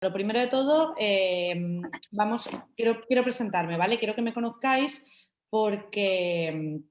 lo primero de todo, em, vamos, quiero, quiero presentarme, ¿vale? Quiero que me conozcáis porque, em,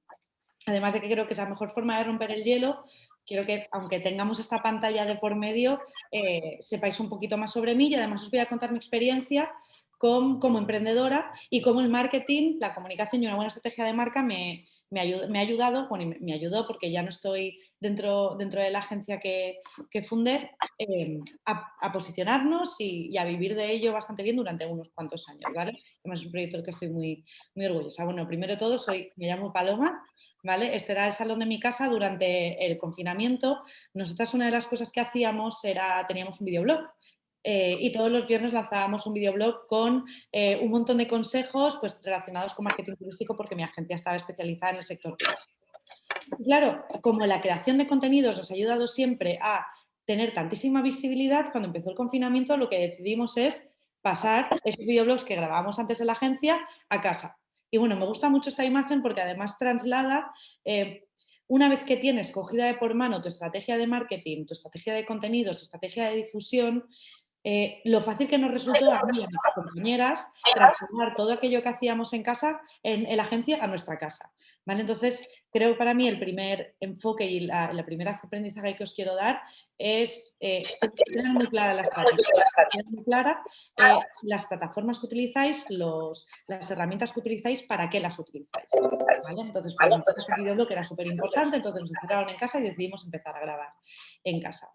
además de que creo que es la mejor forma de romper el hielo, quiero que, aunque tengamos esta pantalla de por medio, eh, sepáis un poquito más sobre mí y además os voy a contar mi experiencia como emprendedora y cómo el marketing, la comunicación y una buena estrategia de marca me, me, ha ayudado, bueno, me, ayudó porque ya no estoy dentro, dentro de la agencia que, que fundé, em, a, posicionarnos y, a vivir de ello bastante bien durante unos cuantos años, ¿vale? Además es un proyecto del que estoy muy, muy orgullosa. Bueno, primero de todo, soy, me llamo Paloma, ¿vale? Este era el salón de mi casa durante el confinamiento. Nosotras una de las cosas que hacíamos era, teníamos un videoblog eh, y todos los viernes lanzábamos un videoblog con eh, un montón de consejos pues, relacionados con marketing turístico porque mi agencia estaba especializada en el sector turístico. claro, como la creación de contenidos nos ha ayudado siempre a tener tantísima visibilidad, cuando empezó el confinamiento lo que decidimos es pasar esos videoblogs que grabábamos antes en la agencia a casa. Y bueno, me gusta mucho esta imagen porque además traslada eh, una vez que tienes cogida de por mano tu estrategia de marketing, tu estrategia de contenidos, tu estrategia de difusión, eh, lo fácil que nos resultó a mí y a mis compañeras transformar todo aquello que hacíamos en casa, en, la agencia, a nuestra casa. ¿vale? Entonces, creo para mí el primer enfoque y la, primera aprendizaje que os quiero dar es eh, tener muy clara la estrategia, muy clara eh, las plataformas que utilizáis, los, las herramientas que utilizáis, para qué las utilizáis. ¿vale? Entonces, para nosotros el videoblog era súper importante, entonces nos encerraron en casa y decidimos empezar a grabar en casa.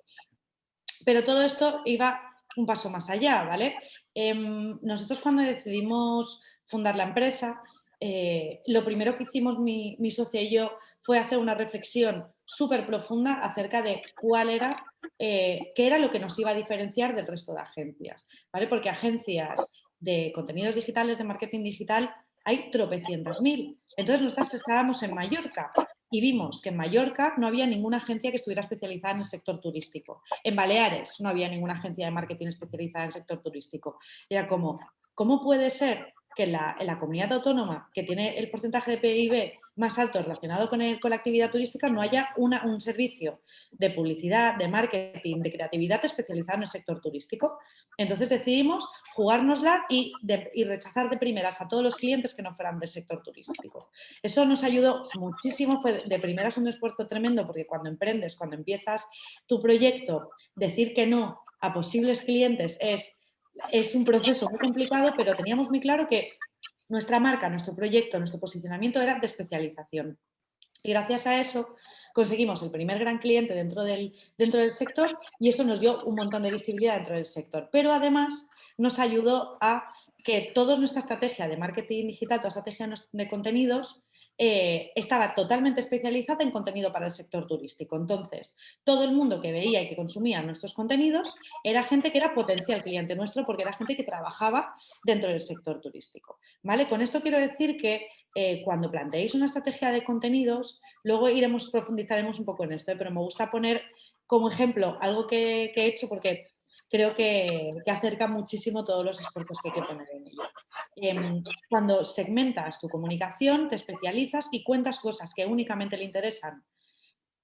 Pero todo esto iba un paso más allá, ¿vale? Em, nosotros cuando decidimos fundar la empresa, eh, lo primero que hicimos mi, mi, socia y yo fue hacer una reflexión súper profunda acerca de cuál era, eh, qué era lo que nos iba a diferenciar del resto de agencias, ¿vale? Porque agencias de contenidos digitales, de marketing digital, hay tropecientas mil. Entonces nosotros estábamos en Mallorca y vimos que en Mallorca no había ninguna agencia que estuviera especializada en el sector turístico. En Baleares no había ninguna agencia de marketing especializada en el sector turístico. Era como, ¿cómo puede ser que en la, comunidad autónoma que tiene el porcentaje de PIB más alto relacionado con, el, con la actividad turística no haya una, un servicio de publicidad, de marketing, de creatividad especializado en el sector turístico. Entonces decidimos jugárnosla y, y rechazar de primeras a todos los clientes que no fueran del sector turístico. Eso nos ayudó muchísimo, fue de primeras un esfuerzo tremendo porque cuando emprendes, cuando empiezas tu proyecto, decir que no a posibles clientes es es un proceso muy complicado, pero teníamos muy claro que nuestra marca, nuestro proyecto, nuestro posicionamiento era de especialización. Y gracias a eso conseguimos el primer gran cliente dentro del, dentro del sector y eso nos dio un montón de visibilidad dentro del sector. Pero además nos ayudó a que toda nuestra estrategia de marketing digital, toda estrategia de contenidos, eh, estaba totalmente especializada en contenido para el sector turístico. Entonces, todo el mundo que veía y que consumía nuestros contenidos era gente que era potencial cliente nuestro porque era gente que trabajaba dentro del sector turístico. ¿vale? Con esto quiero decir que eh, cuando planteéis una estrategia de contenidos, luego iremos, profundizaremos un poco en esto, ¿eh? pero me gusta poner como ejemplo algo que, que he hecho porque creo que, acerca muchísimo todos los esfuerzos que hay que poner en ello. Em, cuando segmentas tu comunicación, te especializas y cuentas cosas que únicamente le interesan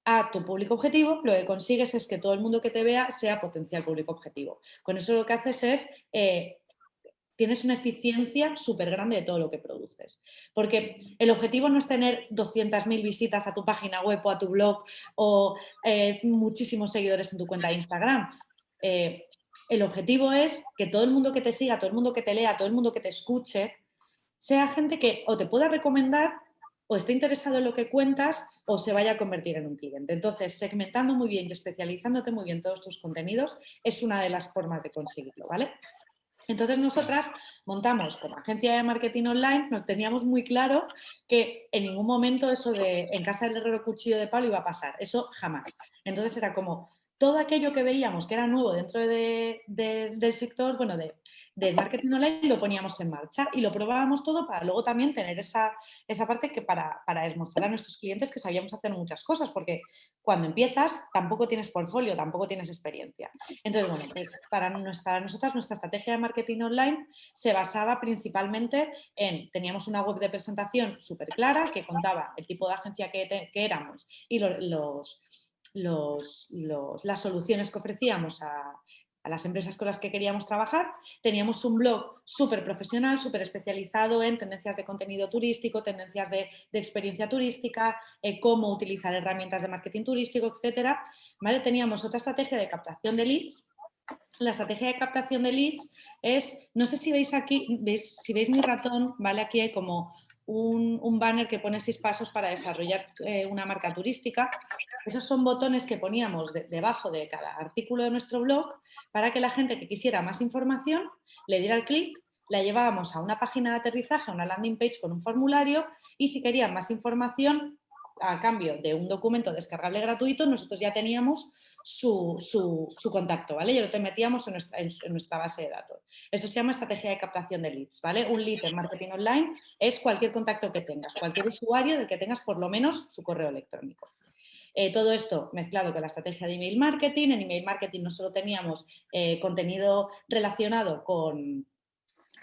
a tu público objetivo, lo que consigues es que todo el mundo que te vea sea potencial público objetivo. Con eso lo que haces es eh, tienes una eficiencia súper grande de todo lo que produces. Porque el objetivo no es tener 200.000 visitas a tu página web o a tu blog o eh, muchísimos seguidores en tu cuenta de Instagram. Eh, el objetivo es que todo el mundo que te siga, todo el mundo que te lea, todo el mundo que te escuche, sea gente que o te pueda recomendar o esté interesado en lo que cuentas o se vaya a convertir en un cliente. Entonces, segmentando muy bien y especializándote muy bien todos tus contenidos es una de las formas de conseguirlo, ¿vale? Entonces nosotras montamos como agencia de marketing online, nos teníamos muy claro que en ningún momento eso de en casa del herrero cuchillo de palo iba a pasar, eso jamás. Entonces era como, todo aquello que veíamos que era nuevo dentro del sector, bueno, de, del marketing online, lo poníamos en marcha y lo probábamos todo para luego también tener esa, esa parte que para, para demostrar a nuestros clientes que sabíamos hacer muchas cosas, porque cuando empiezas tampoco tienes portfolio, tampoco tienes experiencia. Entonces, bueno, pues para, para nosotras nuestra estrategia de marketing online se basaba principalmente en, teníamos una web de presentación súper clara que contaba el tipo de agencia que, que éramos y los las soluciones que ofrecíamos a las empresas con las que queríamos trabajar. Teníamos un blog súper profesional, súper especializado en tendencias de contenido turístico, tendencias de, experiencia turística, eh, cómo utilizar herramientas de marketing turístico, etc. ¿Vale? Teníamos otra estrategia de captación de leads. La estrategia de captación de leads es, no sé si veis aquí, si veis mi ratón, ¿vale? Aquí hay como un, banner que pone seis pasos para desarrollar eh, una marca turística. Esos son botones que poníamos debajo de cada artículo de nuestro blog para que la gente que quisiera más información le diera el clic, la llevábamos a una página de aterrizaje, a una landing page con un formulario y si querían más información a cambio de un documento descargable gratuito, nosotros ya teníamos su, contacto, ¿vale? Ya lo te metíamos en nuestra, base de datos. Esto se llama estrategia de captación de leads, ¿vale? Un lead en marketing online es cualquier contacto que tengas, cualquier usuario del que tengas por lo menos su correo electrónico. Eh, todo esto mezclado con la estrategia de email marketing. En email marketing no solo teníamos eh, contenido relacionado con,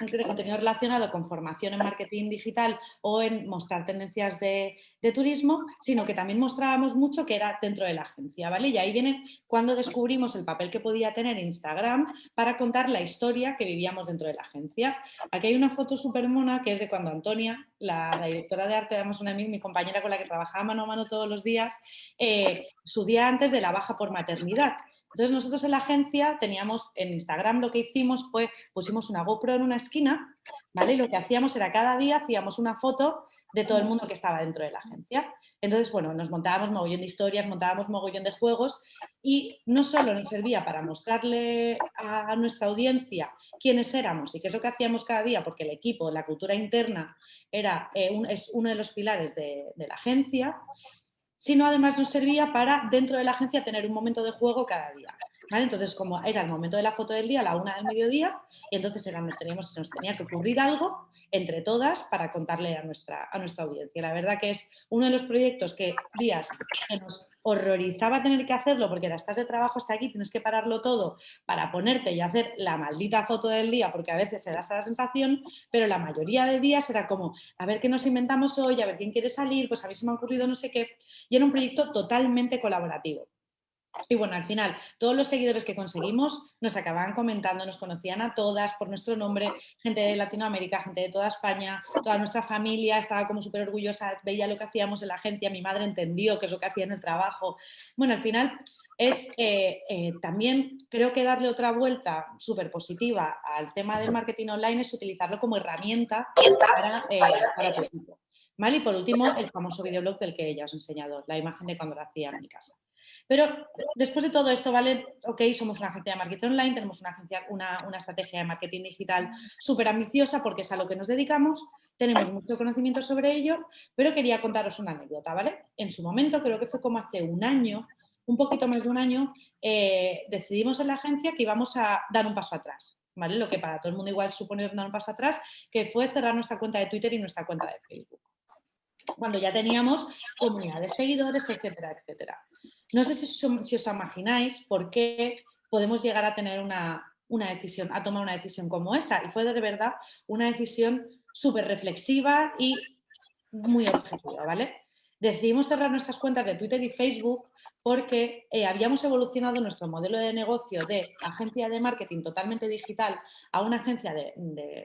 de contenido relacionado con formación en marketing digital o en mostrar tendencias de, turismo, sino que también mostrábamos mucho que era dentro de la agencia, ¿vale? Y ahí viene cuando descubrimos el papel que podía tener Instagram para contar la historia que vivíamos dentro de la agencia. Aquí hay una foto súper mona que es de cuando Antonia, la, directora de arte de Amazon Amic, mi compañera con la que trabajaba mano a mano todos los días, eh, su día antes de la baja por maternidad. Entonces nosotros en la agencia teníamos, en Instagram lo que hicimos fue, pusimos una GoPro en una esquina, ¿vale? Y lo que hacíamos era cada día hacíamos una foto de todo el mundo que estaba dentro de la agencia. Entonces, bueno, nos montábamos mogollón de historias, montábamos mogollón de juegos y no solo nos servía para mostrarle a nuestra audiencia quiénes éramos y qué es lo que hacíamos cada día, porque el equipo, la cultura interna era, eh, es uno de los pilares de, de la agencia, sino además nos servía para dentro de la agencia tener un momento de juego cada día. Entonces, como era el momento de la foto del día, la una del mediodía, y entonces era, nos, teníamos, nos tenía que ocurrir algo entre todas para contarle a nuestra, a nuestra audiencia. La verdad que es uno de los proyectos que días nos horrorizaba tener que hacerlo porque la estás de trabajo, está aquí, tienes que pararlo todo para ponerte y hacer la maldita foto del día porque a veces se da esa sensación, pero la mayoría de días era como, a ver qué nos inventamos hoy, a ver quién quiere salir, pues a ver si me ha ocurrido no sé qué, y era un proyecto totalmente colaborativo. Y bueno, al final, todos los seguidores que conseguimos nos acababan comentando, nos conocían a todas por nuestro nombre, gente de Latinoamérica, gente de toda España, toda nuestra familia estaba como súper orgullosa, veía lo que hacíamos en la agencia, mi madre entendió qué es lo que hacía en el trabajo. Bueno, al final es eh, eh, también creo que darle otra vuelta súper positiva al tema del marketing online es utilizarlo como herramienta para, eh, para tu equipo. Y por último, el famoso videoblog del que ella os he enseñado, la imagen de cuando lo hacía en mi casa. Pero después de todo esto, ¿vale? Ok, somos una agencia de marketing online, tenemos una, agencia, una, una estrategia de marketing digital súper ambiciosa porque es a lo que nos dedicamos, tenemos mucho conocimiento sobre ello, pero quería contaros una anécdota, ¿vale? En su momento, creo que fue como hace un año, un poquito más de un año, eh, decidimos en la agencia que íbamos a dar un paso atrás, ¿vale? Lo que para todo el mundo igual supone dar un paso atrás, que fue cerrar nuestra cuenta de Twitter y nuestra cuenta de Facebook. Cuando ya teníamos comunidad de seguidores, etcétera, etcétera. No sé si, os imagináis por qué podemos llegar a tener una, decisión, a tomar una decisión como esa. Y fue de verdad una decisión súper reflexiva y muy objetiva, ¿vale? Decidimos cerrar nuestras cuentas de Twitter y Facebook porque eh, habíamos evolucionado nuestro modelo de negocio de agencia de marketing totalmente digital a una agencia de,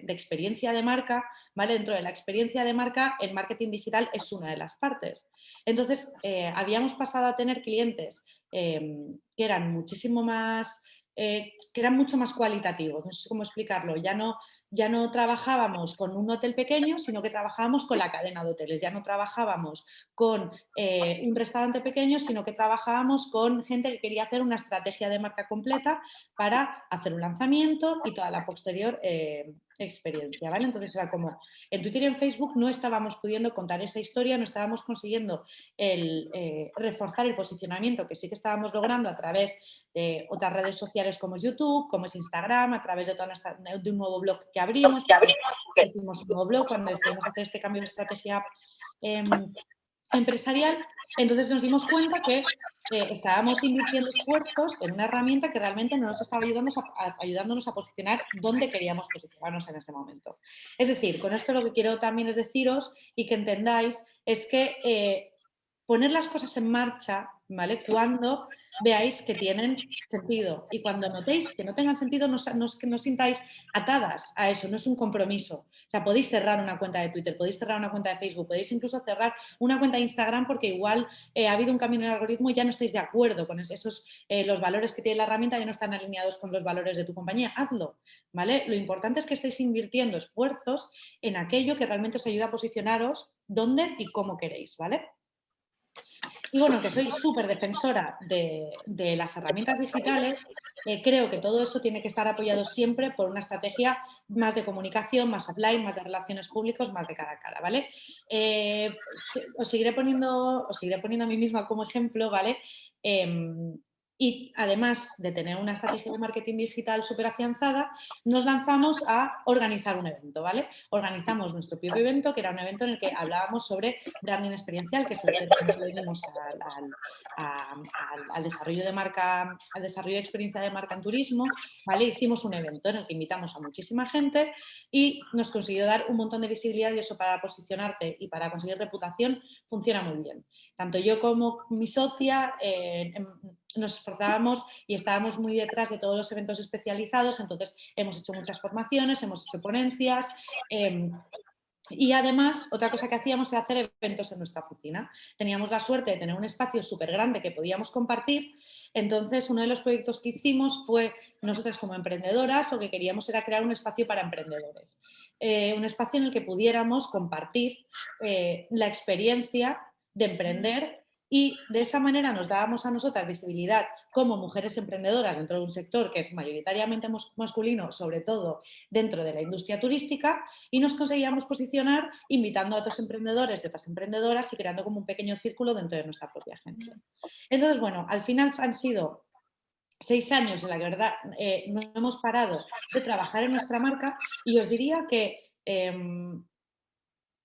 experiencia de marca, ¿vale? Dentro de la experiencia de marca, el marketing digital es una de las partes. Entonces, eh, habíamos pasado a tener clientes em, que eran muchísimo más eh, que eran mucho más cualitativos, no sé cómo explicarlo, ya no, ya no trabajábamos con un hotel pequeño, sino que trabajábamos con la cadena de hoteles, ya no trabajábamos con eh, un restaurante pequeño, sino que trabajábamos con gente que quería hacer una estrategia de marca completa para hacer un lanzamiento y toda la posterior eh, experiencia, ¿vale? Entonces era como, en Twitter y en Facebook no estábamos pudiendo contar esa historia, no estábamos consiguiendo el, eh, reforzar el posicionamiento que sí que estábamos logrando a través de otras redes sociales como es YouTube, como es Instagram, a través de, toda nuestra, de un nuevo blog que abrimos, que hicimos un nuevo blog cuando decidimos hacer este cambio de estrategia em, empresarial, entonces nos dimos cuenta que eh, estábamos invirtiendo esfuerzos en una herramienta que realmente no nos estaba ayudando a, ayudándonos a posicionar dónde queríamos posicionarnos en ese momento. Es decir, con esto lo que quiero también es deciros y que entendáis es que eh, poner las cosas en marcha, ¿vale? Cuando veáis que tienen sentido. Y cuando notéis que no tengan sentido, no, no, no sintáis atadas a eso, no es un compromiso. O sea, podéis cerrar una cuenta de Twitter, podéis cerrar una cuenta de Facebook, podéis incluso cerrar una cuenta de Instagram porque igual eh, ha habido un cambio en el algoritmo y ya no estáis de acuerdo con esos, eh, los valores que tiene la herramienta ya no están alineados con los valores de tu compañía. Hazlo, ¿vale? Lo importante es que estéis invirtiendo esfuerzos en aquello que realmente os ayuda a posicionaros dónde y cómo queréis, ¿vale? Y bueno, que soy súper defensora de, las herramientas digitales, eh, creo que todo eso tiene que estar apoyado siempre por una estrategia más de comunicación, más offline, más de relaciones públicas, más de cara a cara, ¿vale? Eh, os, seguiré poniendo, os seguiré poniendo a mí misma como ejemplo, ¿vale? Em, y además de tener una estrategia de marketing digital súper afianzada, nos lanzamos a organizar un evento, ¿vale? Organizamos nuestro propio evento, que era un evento en el que hablábamos sobre branding experiencial, que es el que nos al, al, desarrollo de marca, al desarrollo de experiencia de marca en turismo, ¿vale? Hicimos un evento en el que invitamos a muchísima gente y nos consiguió dar un montón de visibilidad y eso para posicionarte y para conseguir reputación funciona muy bien. Tanto yo como mi socia eh, nos esforzábamos y estábamos muy detrás de todos los eventos especializados, entonces hemos hecho muchas formaciones, hemos hecho ponencias, em, y además, otra cosa que hacíamos era hacer eventos en nuestra oficina. Teníamos la suerte de tener un espacio súper grande que podíamos compartir. Entonces, uno de los proyectos que hicimos fue, nosotras como emprendedoras, lo que queríamos era crear un espacio para emprendedores. Eh, un espacio en el que pudiéramos compartir eh, la experiencia de emprender y de esa manera nos dábamos a nosotras visibilidad como mujeres emprendedoras dentro de un sector que es mayoritariamente masculino, sobre todo dentro de la industria turística, y nos conseguíamos posicionar invitando a otros emprendedores y otras emprendedoras y creando como un pequeño círculo dentro de nuestra propia agencia. Entonces, bueno, al final han sido seis años en la que verdad eh, no hemos parado de trabajar en nuestra marca y os diría que em,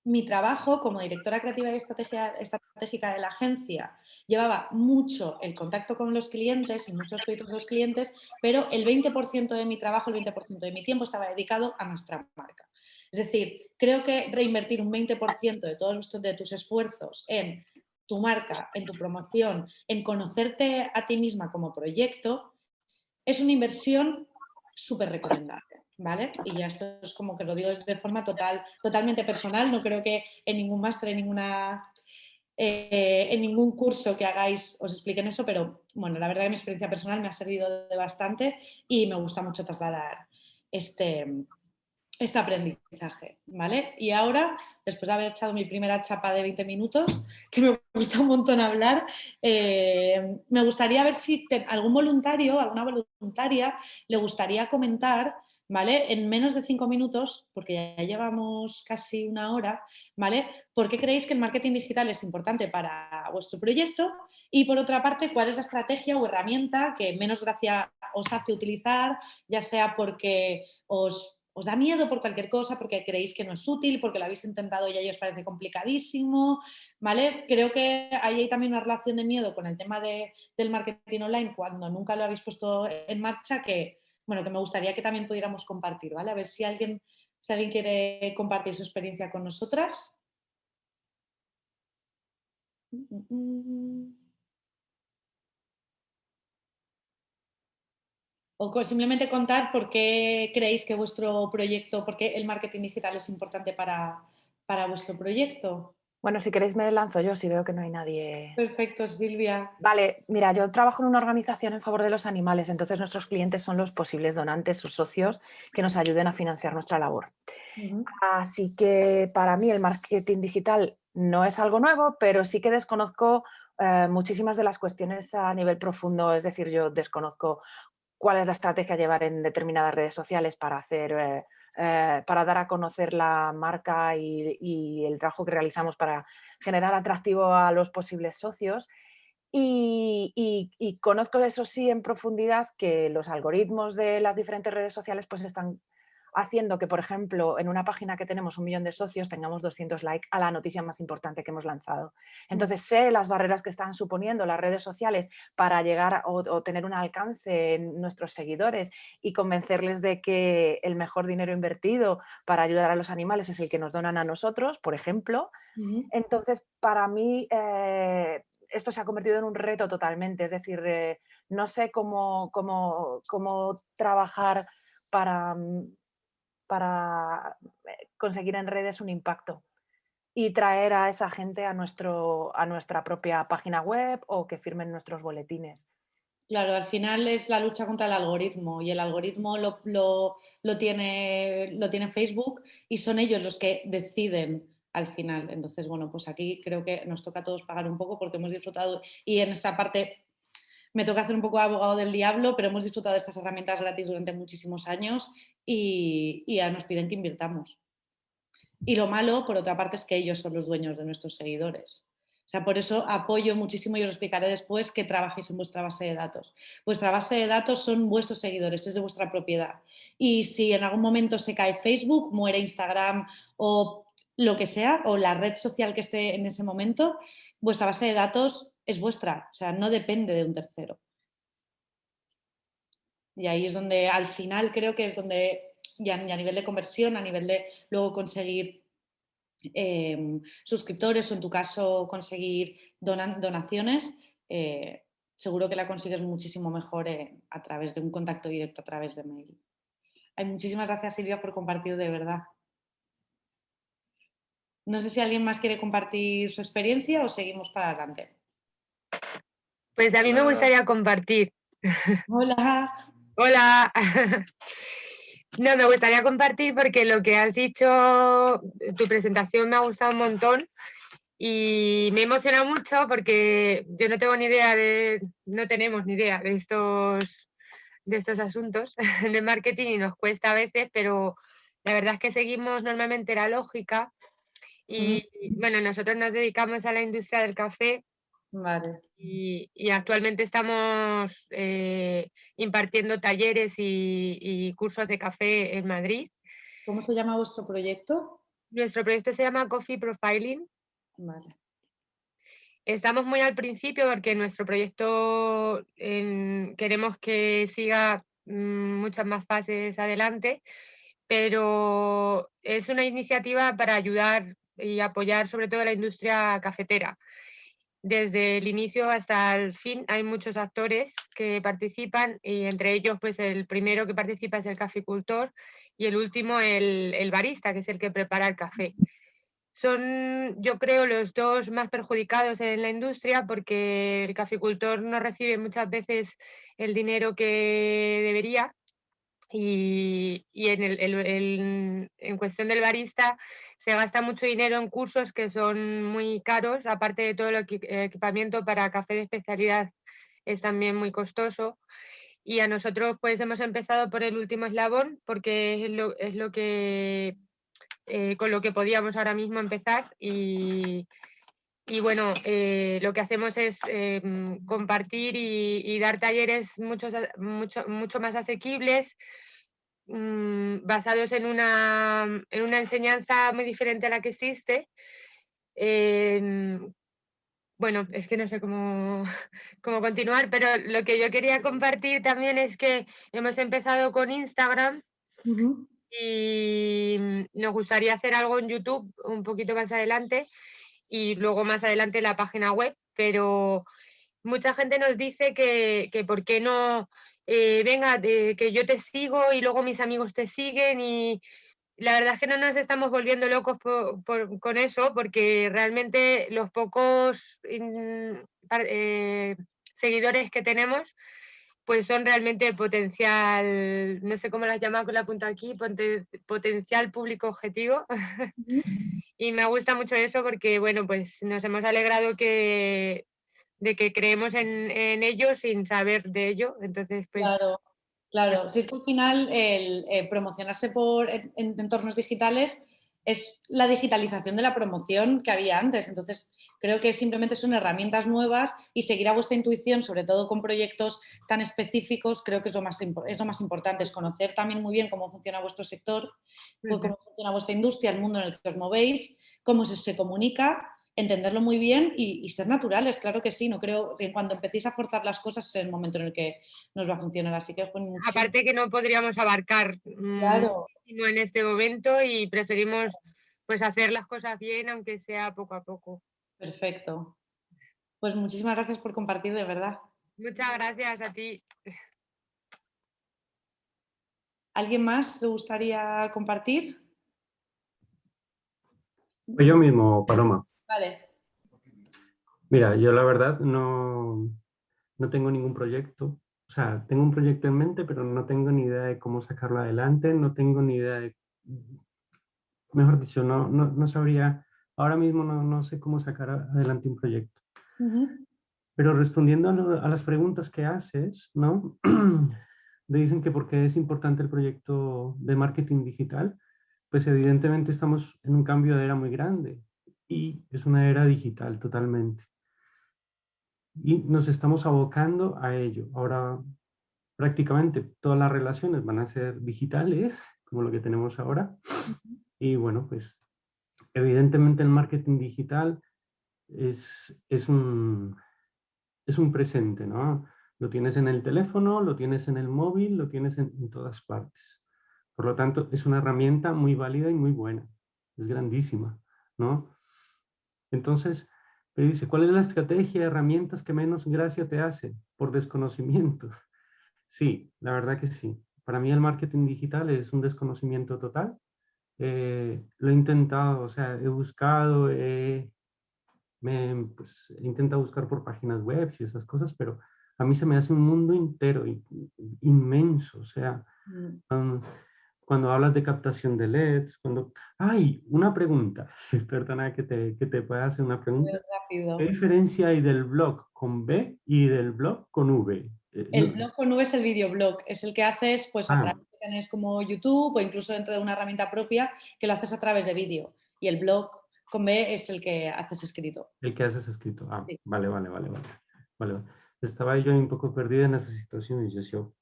mi trabajo como directora creativa y estrategia, estratégica de la agencia llevaba mucho el contacto con los clientes y muchos proyectos de los clientes, pero el 20% de mi trabajo, el 20% de mi tiempo estaba dedicado a nuestra marca. Es decir, creo que reinvertir un 20% de todos de tus esfuerzos en tu marca, en tu promoción, en conocerte a ti misma como proyecto, es una inversión súper recomendable. ¿Vale? Y ya esto es como que lo digo de forma total, totalmente personal, no creo que en ningún máster, en ninguna... Eh, en ningún curso que hagáis os expliquen eso, pero bueno, la verdad que mi experiencia personal me ha servido de bastante y me gusta mucho trasladar este, este aprendizaje, ¿vale? Y ahora, después de haber echado mi primera chapa de 20 minutos, que me gusta un montón hablar, eh, me gustaría ver si algún voluntario, alguna voluntaria, le gustaría comentar, ¿vale? En menos de cinco minutos, porque ya llevamos casi una hora, ¿vale? ¿Por qué creéis que el marketing digital es importante para vuestro proyecto? Y por otra parte, ¿cuál es la estrategia o herramienta que menos gracia os hace utilizar, ya sea porque os os da miedo por cualquier cosa, porque creéis que no es útil, porque lo habéis intentado y a os parece complicadísimo, ¿vale? Creo que hay también una relación de miedo con el tema del marketing online cuando nunca lo habéis puesto en marcha que, bueno, que me gustaría que también pudiéramos compartir, ¿vale? A ver si alguien, alguien quiere compartir su experiencia con nosotras. O simplemente contar por qué creéis que vuestro proyecto, por qué el marketing digital es importante para, para vuestro proyecto. Bueno, si queréis me lanzo yo, si veo que no hay nadie. Perfecto, Silvia. Vale, mira, yo trabajo en una organización en favor de los animales, entonces nuestros clientes son los posibles donantes, sus socios, que nos ayuden a financiar nuestra labor. Así que para mí el marketing digital no es algo nuevo, pero sí que desconozco eh, muchísimas de las cuestiones a nivel profundo, es decir, yo desconozco cuál es la estrategia a llevar en determinadas redes sociales para hacer... Eh, eh, para dar a conocer la marca y, el trabajo que realizamos para generar atractivo a los posibles socios. Y, y, conozco eso sí en profundidad que los algoritmos de las diferentes redes sociales pues están haciendo que, por ejemplo, en una página que tenemos un millón de socios tengamos 200 likes a la noticia más importante que hemos lanzado. Mm. Entonces sé las barreras que están suponiendo las redes sociales para llegar o, tener un alcance en nuestros seguidores y convencerles de que el mejor dinero invertido para ayudar a los animales es el que nos donan a nosotros, por ejemplo. Entonces, para mí, eh, esto se ha convertido en un reto totalmente, es decir, eh, no sé cómo, cómo, cómo trabajar para, mm, para eh, conseguir en redes un impacto y traer a esa gente a, nuestro, a nuestra propia página web o que firmen nuestros boletines. Claro, al final es la lucha contra el algoritmo y el algoritmo lo, lo, tiene, lo tiene Facebook y son ellos los que deciden al final. Entonces, bueno, pues aquí creo que nos toca a todos pagar un poco porque hemos disfrutado y en esa parte me toca hacer un poco de abogado del diablo, pero hemos disfrutado de estas herramientas gratis durante muchísimos años y, ya nos piden que invirtamos. Y lo malo, por otra parte, es que ellos son los dueños de nuestros seguidores. O sea, por eso apoyo muchísimo y os explicaré después que trabajéis en vuestra base de datos. Vuestra base de datos son vuestros seguidores, es de vuestra propiedad. Y si en algún momento se cae Facebook, muere Instagram o lo que sea, o la red social que esté en ese momento, vuestra base de datos es vuestra, o sea, no depende de un tercero. Y ahí es donde al final creo que es donde ya, a nivel de conversión, a nivel de luego conseguir em, suscriptores o en tu caso conseguir donaciones, eh, seguro que la consigues muchísimo mejor eh, a través de un contacto directo, a través de mail. Hay muchísimas gracias Silvia por compartir de verdad. No sé si alguien más quiere compartir su experiencia o seguimos para adelante. Pues a mí me gustaría compartir. Hola. Hola. No, me gustaría compartir porque lo que has dicho, tu presentación me ha gustado un montón y me emociona mucho porque yo no tengo ni idea de, no tenemos ni idea de estos, de estos asuntos de marketing y nos cuesta a veces, pero la verdad es que seguimos normalmente la lógica y, bueno, nosotros nos dedicamos a la industria del café. Y, actualmente estamos eh, impartiendo talleres y, cursos de café en Madrid. ¿Cómo se llama vuestro proyecto? Nuestro proyecto se llama Coffee Profiling. Vale. Estamos muy al principio porque nuestro proyecto queremos que siga mm, muchas más fases adelante, pero es una iniciativa para ayudar y apoyar sobre todo la industria cafetera. Desde el inicio hasta el fin hay muchos actores que participan y entre ellos pues el primero que participa es el caficultor y el último el, barista, que es el que prepara el café. Son, yo creo, los dos más perjudicados en la industria porque el caficultor no recibe muchas veces el dinero que debería y, y en, el, en cuestión del barista se gasta mucho dinero en cursos que son muy caros, aparte de todo el equipamiento para café de especialidad es también muy costoso. Y a nosotros pues hemos empezado por el último eslabón porque es lo, es lo que, eh, con lo que podíamos ahora mismo empezar y, y bueno, eh, lo que hacemos es eh, compartir y, y, dar talleres mucho, mucho, mucho más asequibles, Mm, basados en una, en una, enseñanza muy diferente a la que existe. Em, bueno, es que no sé cómo, cómo, continuar, pero lo que yo quería compartir también es que hemos empezado con Instagram y nos gustaría hacer algo en YouTube un poquito más adelante y luego más adelante la página web, pero mucha gente nos dice que, que por qué no eh, venga, que yo te sigo y luego mis amigos te siguen y la verdad es que no nos estamos volviendo locos con eso porque realmente los pocos eh, seguidores que tenemos pues son realmente potencial, no sé cómo las llamamos con la punta aquí, potencial público objetivo. y me gusta mucho eso porque, bueno, pues nos hemos alegrado que de que creemos en, en ellos sin saber de ello. Entonces, pues... Claro, claro. Si es que al final el eh, promocionarse por, en, entornos digitales es la digitalización de la promoción que había antes. Entonces, creo que simplemente son herramientas nuevas y seguir a vuestra intuición, sobre todo con proyectos tan específicos, creo que es lo más, es lo más importante, es conocer también muy bien cómo funciona vuestro sector, cómo funciona vuestra industria, el mundo en el que os movéis, cómo se, se comunica entenderlo muy bien y, ser naturales, claro que sí, no creo que cuando empecéis a forzar las cosas es el momento en el que nos va a funcionar, así que Aparte que no podríamos abarcar mm, claro. en este momento y preferimos pues hacer las cosas bien aunque sea poco a poco. Perfecto. Pues muchísimas gracias por compartir, de verdad. Muchas gracias a ti. ¿Alguien más le gustaría compartir? Pues yo mismo, Paloma. Vale. Mira, yo la verdad no, no tengo ningún proyecto. O sea, tengo un proyecto en mente, pero no tengo ni idea de cómo sacarlo adelante, no tengo ni idea de... Mejor dicho, no, no, no sabría... Ahora mismo no, no, sé cómo sacar adelante un proyecto. Pero respondiendo a, a, las preguntas que haces, ¿no? dicen que por qué es importante el proyecto de marketing digital, pues evidentemente estamos en un cambio de era muy grande y es una era digital totalmente. Y nos estamos abocando a ello. Ahora prácticamente todas las relaciones van a ser digitales, como lo que tenemos ahora. Y bueno, pues evidentemente el marketing digital es, es, un, es un presente, ¿no? Lo tienes en el teléfono, lo tienes en el móvil, lo tienes en, todas partes. Por lo tanto, es una herramienta muy válida y muy buena. Es grandísima, ¿no? Entonces, me dice, ¿cuál es la estrategia, herramientas que menos gracia te hace? Por desconocimiento. Sí, la verdad que sí. Para mí el marketing digital es un desconocimiento total. Eh, lo he intentado, o sea, he buscado, me, pues, he intentado buscar por páginas web y esas cosas, pero a mí se me hace un mundo entero, inmenso, o sea, mm. Cuando hablas de captación de LEDs, cuando... ¡Ay! Una pregunta, perdona que te, que te pueda hacer una pregunta. ¿Qué diferencia hay del blog con B y del blog con V? Eh, el blog con V es el videoblog, es el que haces pues a ah. través de canales como YouTube o incluso dentro de una herramienta propia que lo haces a través de vídeo. Y el blog con B es el que haces escrito. El que haces escrito, ah, vale, vale, vale, vale. vale estaba yo un poco perdida en esa situación y yo,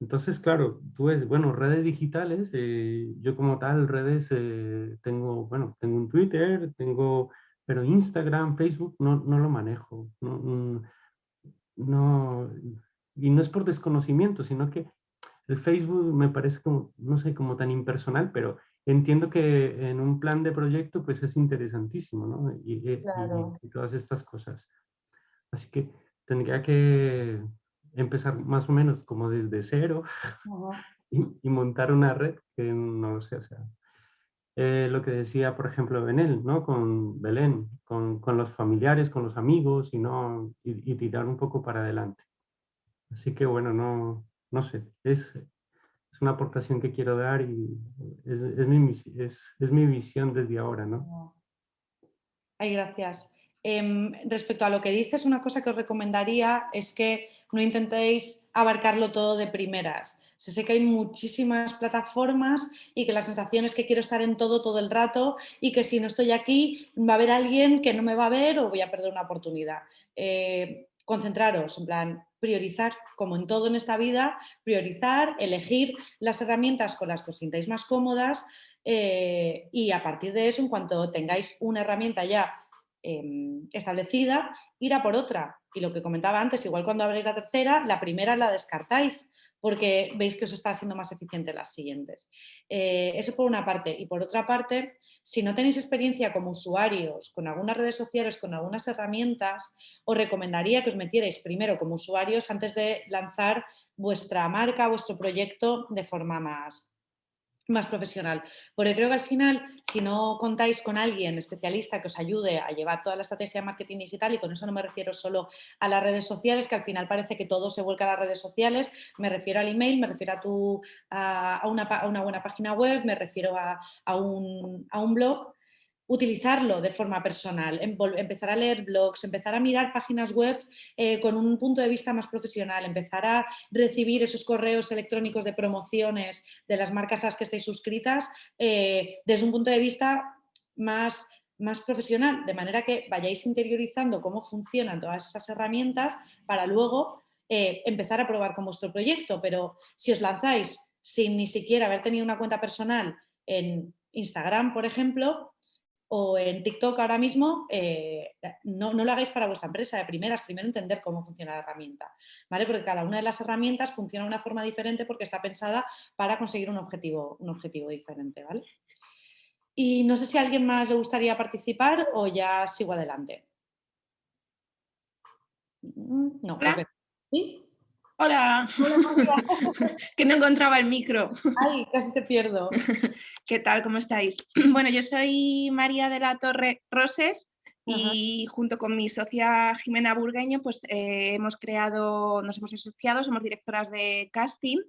entonces, claro, tú ves, bueno, redes digitales, eh, yo como tal, redes, eh, tengo, bueno, tengo un Twitter, tengo, pero Instagram, Facebook, no, no lo manejo, no, no, y no es por desconocimiento, sino que el Facebook me parece como, no sé, como tan impersonal, pero entiendo que en un plan de proyecto, pues es interesantísimo, ¿no? y, y todas estas cosas. Así que tendría que empezar más o menos como desde cero y, montar una red que no sé, o sea, eh, lo que decía, por ejemplo, Benel, ¿no? Con Belén, con, con los familiares, con los amigos y, no, y, tirar un poco para adelante. Así que bueno, no, no sé, es, es una aportación que quiero dar y es, es, mi, es, es mi visión desde ahora, ¿no? Ay, gracias. Em, respecto a lo que dices, una cosa que os recomendaría es que no intentéis abarcarlo todo de primeras. sé que hay muchísimas plataformas y que la sensación es que quiero estar en todo todo el rato y que si no estoy aquí va a haber alguien que no me va a ver o voy a perder una oportunidad. Eh, concentraros, en plan, priorizar, como en todo en esta vida, priorizar, elegir las herramientas con las que os sintáis más cómodas eh, y a partir de eso, en cuanto tengáis una herramienta ya Em, establecida, ir a por otra. Y lo que comentaba antes, igual cuando habréis la tercera, la primera la descartáis porque veis que os está siendo más eficiente las siguientes. Eh, eso por una parte. Y por otra parte, si no tenéis experiencia como usuarios con algunas redes sociales, con algunas herramientas, os recomendaría que os metierais primero como usuarios antes de lanzar vuestra marca, vuestro proyecto de forma más, más profesional. Porque creo que al final, si no contáis con alguien especialista que os ayude a llevar toda la estrategia de marketing digital, y con eso no me refiero solo a las redes sociales, que al final parece que todo se vuelca a las redes sociales, me refiero al email, me refiero a, tu, a, una, buena página web, me refiero a, un, a un blog, utilizarlo de forma personal, em, empezar a leer blogs, empezar a mirar páginas web eh, con un punto de vista más profesional, empezar a recibir esos correos electrónicos de promociones de las marcas a las que estéis suscritas eh, desde un punto de vista más más profesional, de manera que vayáis interiorizando cómo funcionan todas esas herramientas para luego eh, empezar a probar con vuestro proyecto, pero si os lanzáis sin ni siquiera haber tenido una cuenta personal en Instagram, por ejemplo, o en TikTok ahora mismo, eh, no, lo hagáis para vuestra empresa de primeras, primero entender cómo funciona la herramienta, ¿vale? Porque cada una de las herramientas funciona de una forma diferente porque está pensada para conseguir un objetivo, un objetivo diferente, ¿vale? Y no sé si a alguien más le gustaría participar o ya sigo adelante. Mm, no, Hola. ¿Sí? Hola, Hola, que no encontraba el micro. Ay, casi te pierdo. ¿Qué tal? ¿Cómo estáis? Bueno, yo soy María de la Torre Roses y junto con mi socia Jimena Burgueño, pues eh, hemos creado, nos hemos asociado, somos directoras de casting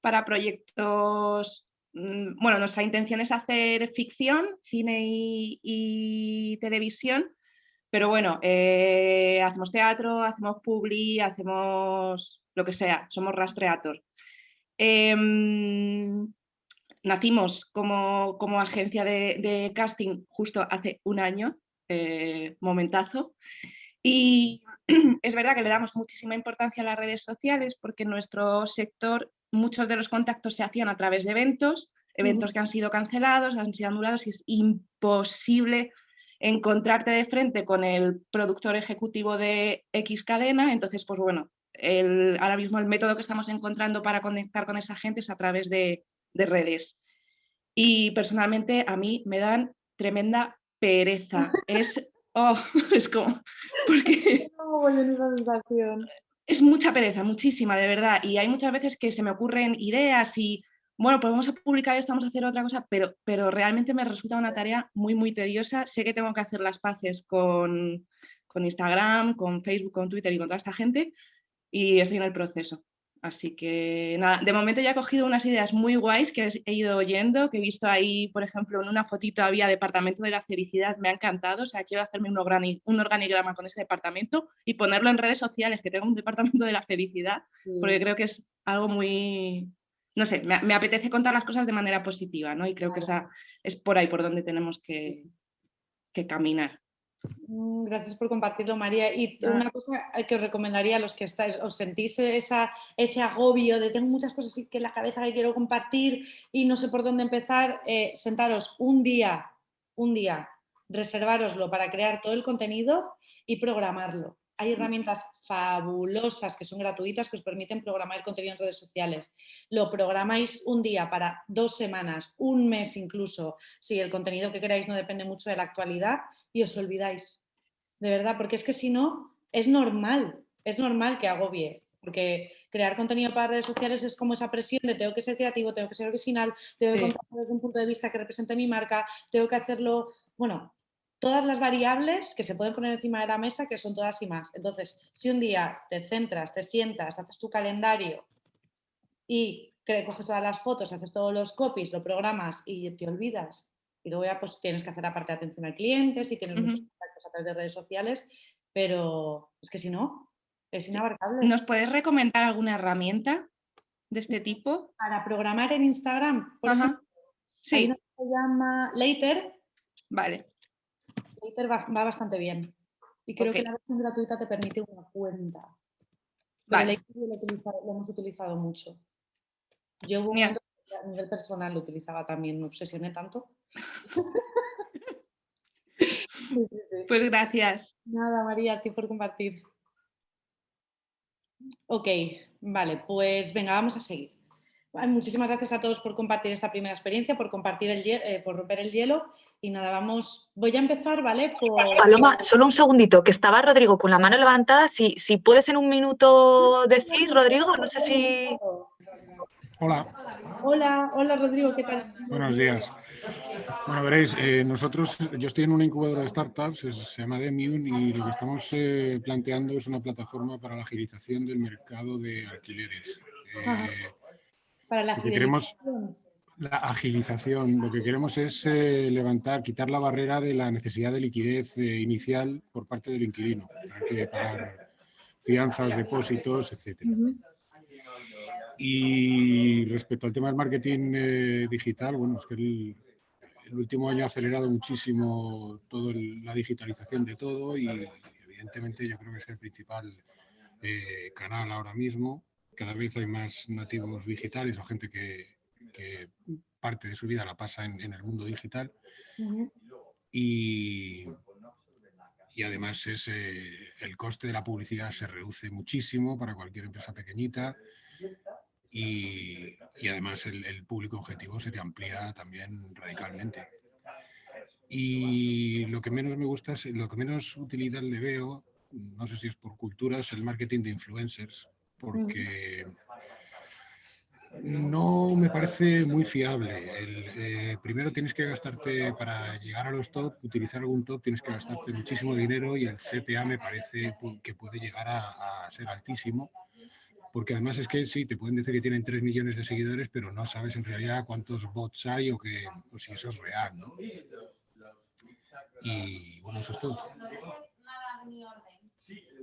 para proyectos, mm, bueno, nuestra intención es hacer ficción, cine y, y televisión, pero bueno, eh, hacemos teatro, hacemos publi, hacemos lo que sea, somos rastreator. Em, nacimos como, como agencia de, de, casting justo hace un año, eh, momentazo, y es verdad que le damos muchísima importancia a las redes sociales porque en nuestro sector muchos de los contactos se hacían a través de eventos, eventos que han sido cancelados, han sido anulados y es imposible encontrarte de frente con el productor ejecutivo de X cadena, entonces pues bueno, el, ahora mismo el método que estamos encontrando para conectar con esa gente es a través de, de redes. Y personalmente a mí me dan tremenda pereza. Es, oh, es como, porque es mucha pereza, muchísima, de verdad. Y hay muchas veces que se me ocurren ideas y, bueno, pues vamos a publicar esto, vamos a hacer otra cosa, pero, pero realmente me resulta una tarea muy, muy tediosa. Sé que tengo que hacer las paces con, con Instagram, con Facebook, con Twitter y con toda esta gente, y estoy en el proceso. Así que nada, de momento ya he cogido unas ideas muy guays que he ido oyendo, que he visto ahí, por ejemplo, en una fotito había Departamento de la Felicidad, me ha encantado, o sea, quiero hacerme un, organigrama con ese departamento y ponerlo en redes sociales, que tengo un Departamento de la Felicidad, sí. porque creo que es algo muy, no sé, me, me, apetece contar las cosas de manera positiva, ¿no? Y creo claro. que esa es por ahí por donde tenemos que, que caminar. Mm, gracias por compartirlo, María. Y una cosa que os recomendaría a los que estáis, os sentís esa, ese agobio de tengo muchas cosas que en la cabeza que quiero compartir y no sé por dónde empezar, eh, sentaros un día, un día, reservároslo para crear todo el contenido y programarlo. Hay herramientas fabulosas que son gratuitas que os permiten programar el contenido en redes sociales. Lo programáis un día para dos semanas, un mes incluso, si el contenido que queráis no depende mucho de la actualidad y os olvidáis. De verdad, porque es que si no, es normal, es normal que agobie. Porque crear contenido para redes sociales es como esa presión de tengo que ser creativo, tengo que ser original, tengo que sí. contarlo desde un punto de vista que represente mi marca, tengo que hacerlo, bueno, todas las variables que se pueden poner encima de la mesa, que son todas y más. Entonces, si un día te centras, te sientas, haces tu calendario y coges todas las fotos, haces todos los copies, lo programas y te olvidas, y luego ya pues tienes que hacer la parte de atención al cliente, si tienes uh -huh. muchos contactos a través de redes sociales, pero es que si no, es inabarcable. ¿Nos puedes recomendar alguna herramienta de este tipo? Para programar en Instagram, por ejemplo. Sí. Hay una que se llama Later. Vale. Later va, va bastante bien. Y creo que la versión gratuita te permite una cuenta. Pero Vale. Lo, lo hemos utilizado mucho. Yo hubo un Mira. momento que a nivel personal lo utilizaba también, me obsesioné tanto. Sí, sí, sí. Pues gracias. Nada, María, a ti por compartir. Ok, vale, pues venga, vamos a seguir. Muchísimas gracias a todos por compartir esta primera experiencia, por compartir el eh, por romper el hielo. Y nada, vamos, voy a empezar, ¿vale? Por... Paloma, solo un segundito, que estaba Rodrigo con la mano levantada. Si, si puedes en un minuto decir, Rodrigo, no sé si... Hola, Hola, hola Rodrigo, ¿qué tal? buenos días. Bueno, veréis, eh, nosotros, yo estoy en una incubadora de startups, es- se llama Demium, y lo que estamos eh, planteando es una plataforma para la agilización del mercado de alquileres. Eh. Para la lo que queremos- la agilización, lo que queremos es eh, levantar, quitar la barrera de la necesidad de liquidez eh, inicial por parte del inquilino, hay que pagar fianzas, depósitos, etcétera. Y respecto al tema del marketing eh, digital, bueno, es que el, el último año ha acelerado muchísimo toda la digitalización de todo y evidentemente yo creo que es el principal canal ahora mismo. Cada vez hay más nativos digitales o gente que, que parte de su vida la pasa en, en el mundo digital. Y, y además es, eh, el coste de la publicidad se reduce muchísimo para cualquier empresa pequeñita y, y además el, el público objetivo se te amplía también radicalmente. Y lo que menos me gusta, lo que menos utilidad le veo no sé si es por cultura, es el marketing de influencers, porque no me parece muy fiable. Eh, primero tienes que gastarte, para llegar a los top, utilizar algún top, tienes que gastarte muchísimo dinero y el CPA me parece que puede llegar a, ser altísimo. Porque además es que sí, te pueden decir que tienen 3 millones de seguidores, pero no sabes en realidad cuántos bots hay o, que, o si eso es real. ¿no? Y bueno, eso es todo.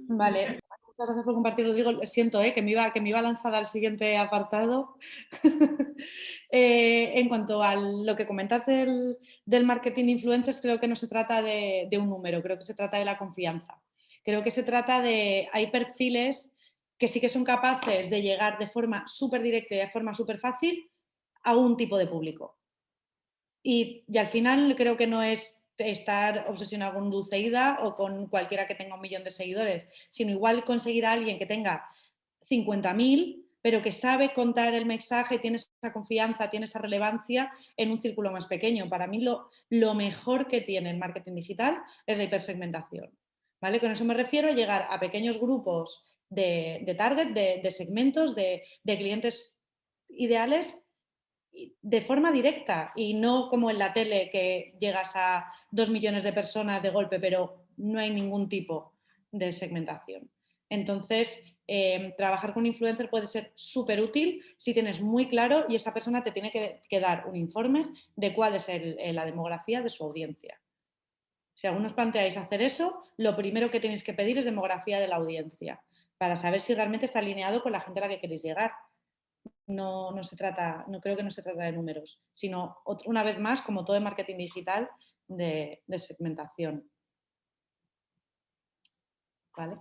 Vale, muchas gracias por compartir, Rodrigo. Siento eh, que, me iba, que me iba lanzada al siguiente apartado. Eh, en cuanto a lo que comentas del, marketing de influencers, creo que no se trata de, un número, creo que se trata de la confianza. Creo que se trata de, hay perfiles que sí que son capaces de llegar de forma súper directa y de forma súper fácil a un tipo de público. Y, y, al final creo que no es estar obsesionado con Dulceida o con cualquiera que tenga un millón de seguidores, sino igual conseguir a alguien que tenga 50.000, pero que sabe contar el mensaje, tiene esa confianza, tiene esa relevancia en un círculo más pequeño. Para mí lo, lo mejor que tiene el marketing digital es la hipersegmentación. ¿vale? Con eso me refiero a llegar a pequeños grupos de, target, de, de segmentos, de, de clientes ideales de forma directa y no como en la tele que llegas a dos millones de personas de golpe, pero no hay ningún tipo de segmentación. Entonces, em, trabajar con influencer puede ser súper útil si tienes muy claro y esa persona te tiene que, dar un informe de cuál es la demografía de su audiencia. Si algunos planteáis hacer eso, lo primero que tenéis que pedir es demografía de la audiencia para saber si realmente está alineado con la gente a la que queréis llegar no, no, se trata, no creo que no se trata de números, sino una vez más, como todo el marketing digital, de, segmentación. ¿Vale?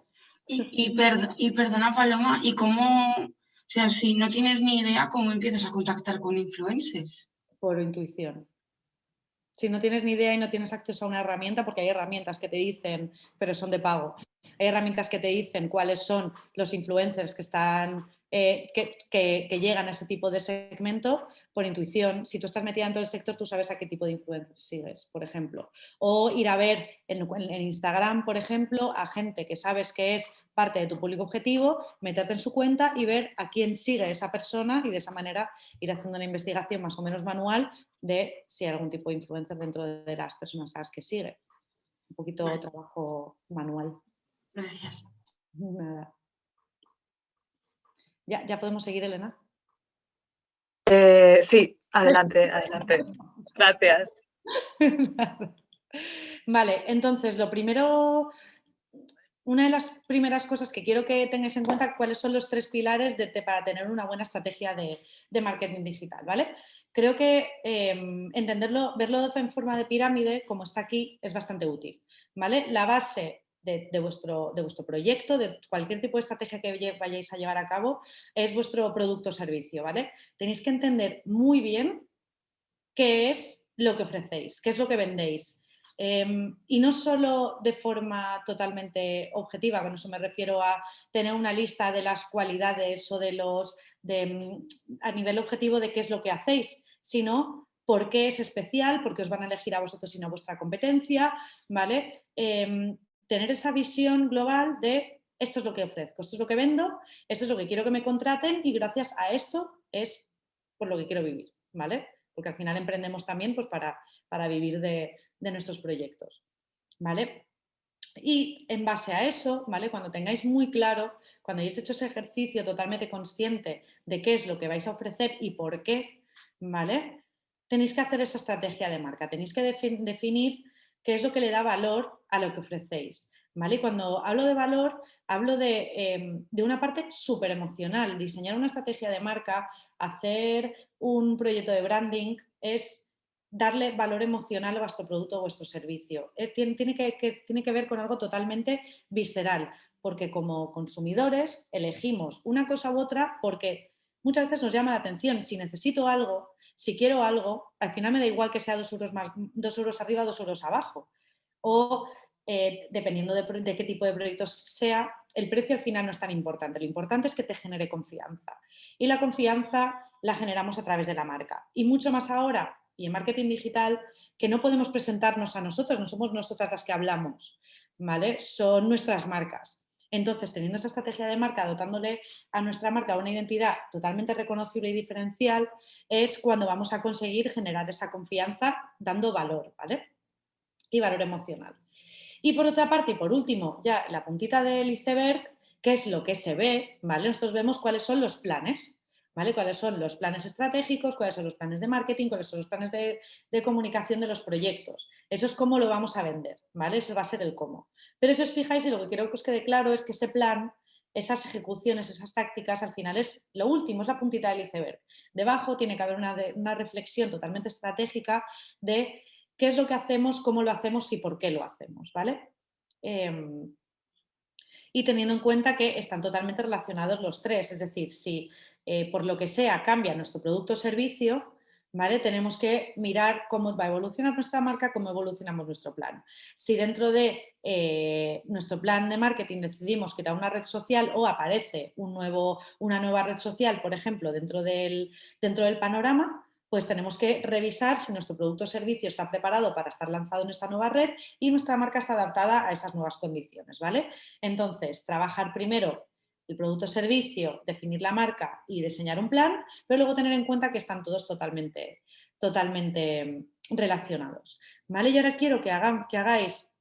Y, y, perdona Paloma, ¿y cómo, o sea, si no tienes ni idea, cómo empiezas a contactar con influencers? Por intuición. Si no tienes ni idea y no tienes acceso a una herramienta, porque hay herramientas que te dicen, pero son de pago, hay herramientas que te dicen cuáles son los influencers que están eh, que, llegan a ese tipo de segmento por intuición. Si tú estás metida en todo el sector, tú sabes a qué tipo de influencers sigues, por ejemplo. O ir a ver en, Instagram, por ejemplo, a gente que sabes que es parte de tu público objetivo, meterte en su cuenta y ver a quién sigue esa persona y de esa manera ir haciendo una investigación más o menos manual de si hay algún tipo de influencer dentro de las personas a las que sigue. Un poquito de trabajo manual. Gracias. Nada. ¿Ya, podemos seguir, Elena? Eh, sí, adelante, adelante. Gracias. vale, entonces lo primero, una de las primeras cosas que quiero que tengáis en cuenta cuáles son los tres pilares de, para tener una buena estrategia de, marketing digital, ¿vale? Creo que em, entenderlo, verlo en forma de pirámide, como está aquí, es bastante útil, ¿vale? La base de, vuestro, de vuestro proyecto, de cualquier tipo de estrategia que vayáis a llevar a cabo, es vuestro producto o servicio, ¿vale? Tenéis que entender muy bien qué es lo que ofrecéis, qué es lo que vendéis. Em, y no solo de forma totalmente objetiva, con eso me refiero a tener una lista de las cualidades o de los, de, a nivel objetivo de qué es lo que hacéis, sino por qué es especial, porque os van a elegir a vosotros y no a vuestra competencia, ¿vale? Em, tener esa visión global de esto es lo que ofrezco, esto es lo que vendo, esto es lo que quiero que me contraten y gracias a esto es por lo que quiero vivir, ¿vale? Porque al final emprendemos también pues, para, para vivir de, nuestros proyectos, ¿vale? Y en base a eso, ¿vale? Cuando tengáis muy claro, cuando hayáis hecho ese ejercicio totalmente consciente de qué es lo que vais a ofrecer y por qué, ¿vale? Tenéis que hacer esa estrategia de marca, tenéis que definir qué es lo que le da valor a lo que ofrecéis. ¿Vale? Y cuando hablo de valor, hablo em, de, una parte súper emocional. Diseñar una estrategia de marca, hacer un proyecto de branding, es darle valor emocional a vuestro producto o vuestro servicio. Eh, tiene, que, tiene que ver con algo totalmente visceral, porque como consumidores elegimos una cosa u otra porque muchas veces nos llama la atención. Si necesito algo, si quiero algo, al final me da igual que sea dos euros, más, dos euros arriba, dos euros abajo. O eh, dependiendo de, qué tipo de proyectos sea, el precio al final no es tan importante. Lo importante es que te genere confianza. Y la confianza la generamos a través de la marca. Y mucho más ahora, y en marketing digital, que no podemos presentarnos a nosotros, no somos nosotras las que hablamos. ¿vale? Son nuestras marcas. Entonces, teniendo esa estrategia de marca, dotándole a nuestra marca una identidad totalmente reconocible y diferencial, es cuando vamos a conseguir generar esa confianza dando valor, ¿vale? Y valor emocional. Y por otra parte, y por último, ya la puntita del iceberg, ¿qué es lo que se ve? ¿Vale? Nosotros vemos cuáles son los planes. ¿Cuáles son los planes estratégicos? ¿Cuáles son los planes de marketing? ¿Cuáles son los planes de, comunicación de los proyectos? Eso es cómo lo vamos a vender, ¿vale? Eso va a ser el cómo. Pero si os fijáis, y lo que quiero que os quede claro es que ese plan, esas ejecuciones, esas tácticas, al final es lo último, es la puntita del iceberg. Debajo tiene que haber una, una reflexión totalmente estratégica de qué es lo que hacemos, cómo lo hacemos y por qué lo hacemos, ¿vale? Em, y teniendo en cuenta que están totalmente relacionados los tres, es decir, si eh, por lo que sea cambia nuestro producto o servicio, ¿vale? tenemos que mirar cómo va a evolucionar nuestra marca, cómo evolucionamos nuestro plan. Si dentro de eh, nuestro plan de marketing decidimos da una red social o aparece un nuevo, una nueva red social, por ejemplo, dentro del, dentro del panorama, pues tenemos que revisar si nuestro producto o servicio está preparado para estar lanzado en esta nueva red y nuestra marca está adaptada a esas nuevas condiciones, ¿vale? Entonces, trabajar primero el producto o servicio, definir la marca y diseñar un plan, pero luego tener en cuenta que están todos totalmente, totalmente relacionados, ¿vale? Y ahora quiero que, hagan, que hagáis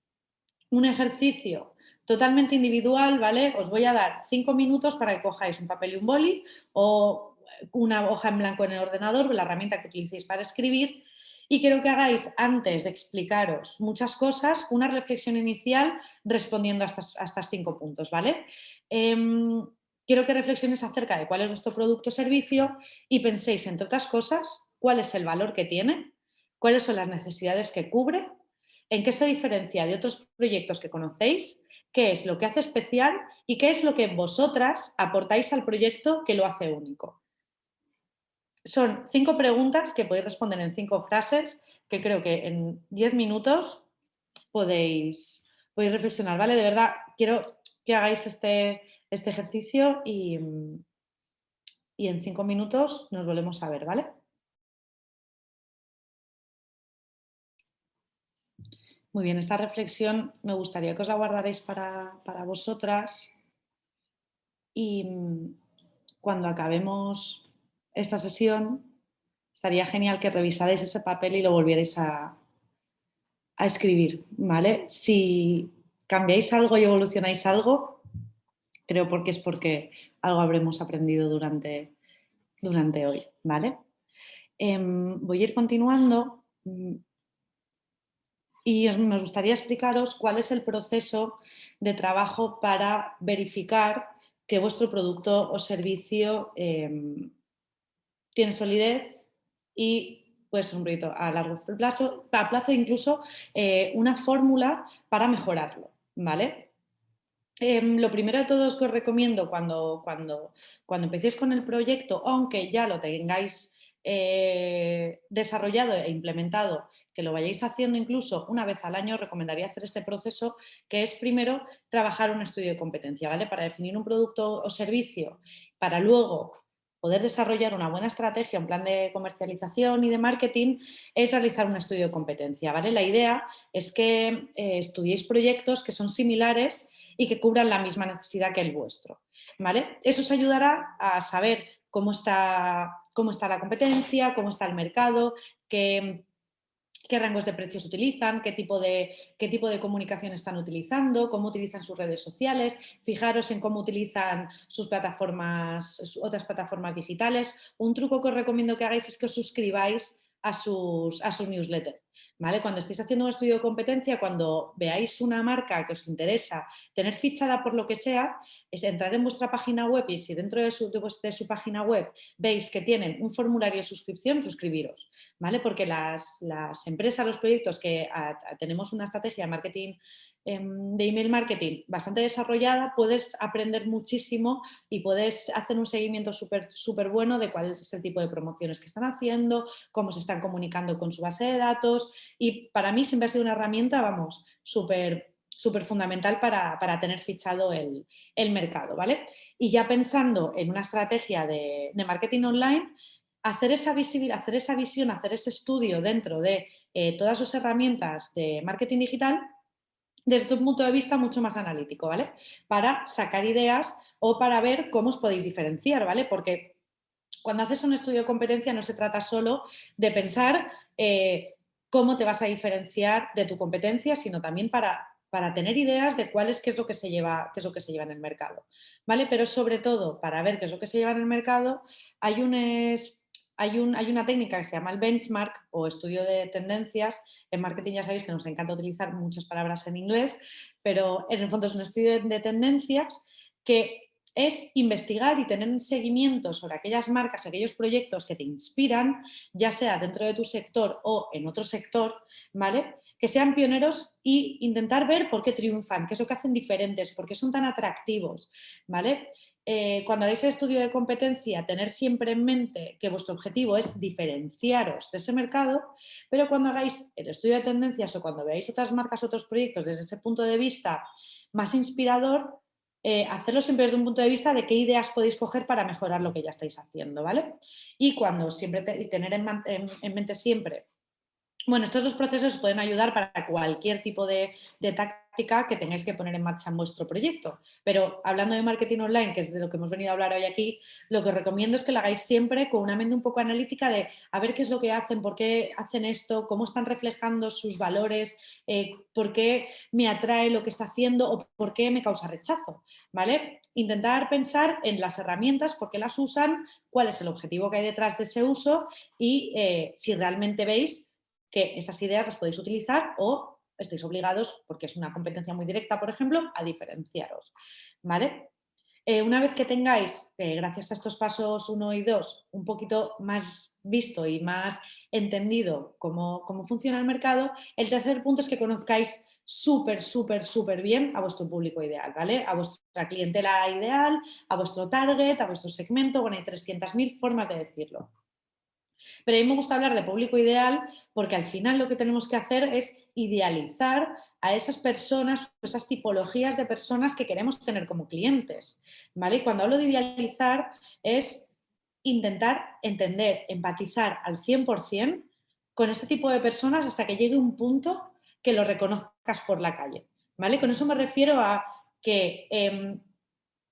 un ejercicio totalmente individual, ¿vale? Os voy a dar cinco minutos para que cojáis un papel y un boli o una hoja en blanco en el ordenador, la herramienta que utilicéis para escribir, y quiero que hagáis, antes de explicaros muchas cosas, una reflexión inicial respondiendo a, estos cinco puntos, ¿vale? Em, quiero que reflexiones acerca de cuál es vuestro producto o servicio y penséis, entre otras cosas, cuál es el valor que tiene, cuáles son las necesidades que cubre, en qué se diferencia de otros proyectos que conocéis, qué es lo que hace especial y qué es lo que vosotras aportáis al proyecto que lo hace único. Son cinco preguntas que podéis responder en cinco frases que creo que en diez minutos podéis, podéis reflexionar, ¿vale? De verdad, quiero que hagáis este, este ejercicio y, y en cinco minutos nos volvemos a ver, ¿vale? Muy bien, esta reflexión me gustaría que os la guardaréis para, para vosotras y cuando acabemos esta sesión, estaría genial que revisarais ese papel y lo volvierais a, escribir, ¿vale? Si cambiáis algo y evolucionáis algo, creo porque es porque algo habremos aprendido durante, durante hoy, ¿vale? Em, voy a ir continuando mm, y me gustaría explicaros cuál es el proceso de trabajo para verificar que vuestro producto o servicio em, tiene solidez y puede ser un proyecto a largo plazo, a plazo incluso eh, una fórmula para mejorarlo, ¿vale? Em, lo primero de todo es que os recomiendo cuando, cuando, cuando empecéis con el proyecto, aunque ya lo tengáis eh, desarrollado e implementado, que lo vayáis haciendo incluso una vez al año, recomendaría hacer este proceso, que es primero trabajar un estudio de competencia, ¿vale? Para definir un producto o servicio, para luego poder desarrollar una buena estrategia, un plan de comercialización y de marketing, es realizar un estudio de competencia. ¿vale? La idea es que eh, estudiéis proyectos que son similares y que cubran la misma necesidad que el vuestro. ¿vale? Eso os ayudará a saber cómo está, cómo está la competencia, cómo está el mercado, qué qué rangos de precios utilizan, qué tipo de, qué tipo de comunicación están utilizando, cómo utilizan sus redes sociales, fijaros en cómo utilizan sus plataformas, otras plataformas digitales. Un truco que os recomiendo que hagáis es que os suscribáis a sus, a sus newsletters. Cuando estéis haciendo un estudio de competencia, cuando veáis una marca que os interesa tener fichada por lo que sea, es entrar en vuestra página web y si dentro de su, de su página web veis que tienen un formulario de suscripción, suscribiros, ¿vale? Porque las, las empresas, los proyectos que tenemos una estrategia de marketing de email marketing bastante desarrollada, puedes aprender muchísimo y puedes hacer un seguimiento súper súper bueno de cuál es el tipo de promociones que están haciendo, cómo se están comunicando con su base de datos y para mí siempre ha sido una herramienta, vamos, súper súper fundamental para, tener fichado el, mercado, ¿vale? Y ya pensando en una estrategia de, marketing online, hacer esa, visibilidad, hacer esa visión, hacer ese estudio dentro de eh, todas sus herramientas de marketing digital desde un punto de vista mucho más analítico, ¿vale? Para sacar ideas o para ver cómo os podéis diferenciar, ¿vale? Porque cuando haces un estudio de competencia no se trata solo de pensar eh, cómo te vas a diferenciar de tu competencia, sino también para, para tener ideas de cuál es, qué es, lo que se lleva, qué es lo que se lleva en el mercado. ¿vale? Pero sobre todo, para ver qué es lo que se lleva en el mercado, hay un, hay, un, hay, una técnica que se llama el benchmark o estudio de tendencias. En marketing ya sabéis que nos encanta utilizar muchas palabras en inglés, pero en el fondo es un estudio de tendencias que es investigar y tener un seguimiento sobre aquellas marcas, aquellos proyectos que te inspiran, ya sea dentro de tu sector o en otro sector, ¿vale? Que sean pioneros e intentar ver por qué triunfan, qué es lo que hacen diferentes, por qué son tan atractivos, ¿vale? Eh, cuando hagáis el estudio de competencia, tener siempre en mente que vuestro objetivo es diferenciaros de ese mercado, pero cuando hagáis el estudio de tendencias o cuando veáis otras marcas, otros proyectos desde ese punto de vista más inspirador, eh, hacerlo siempre desde un punto de vista de qué ideas podéis coger para mejorar lo que ya estáis haciendo, ¿vale? Y cuando siempre tener en, mente siempre bueno, estos dos procesos pueden ayudar para cualquier tipo de, de, que tengáis que poner en marcha en vuestro proyecto. Pero hablando de marketing online, que es de lo que hemos venido a hablar hoy aquí, lo que os recomiendo es que lo hagáis siempre con una mente un poco analítica de a ver qué es lo que hacen, por qué hacen esto, cómo están reflejando sus valores, eh, por qué me atrae lo que está haciendo o por qué me causa rechazo. ¿vale? Intentar pensar en las herramientas, por qué las usan, cuál es el objetivo que hay detrás de ese uso y eh, si realmente veis que esas ideas las podéis utilizar o estáis obligados, porque es una competencia muy directa, por ejemplo, a diferenciaros. ¿vale? Eh, una vez que tengáis, eh, gracias a estos pasos 1 y 2, un poquito más visto y más entendido cómo, cómo funciona el mercado, el tercer punto es que conozcáis súper, súper, súper bien a vuestro público ideal, ¿vale? A vuestra clientela ideal, a vuestro target, a vuestro segmento, bueno, hay 300.000 formas de decirlo. Pero a mí me gusta hablar de público ideal porque al final lo que tenemos que hacer es idealizar a esas personas, esas tipologías de personas que queremos tener como clientes. ¿vale? Y cuando hablo de idealizar es intentar entender, empatizar al 100% con ese tipo de personas hasta que llegue un punto que lo reconozcas por la calle. ¿vale? Con eso me refiero a que em,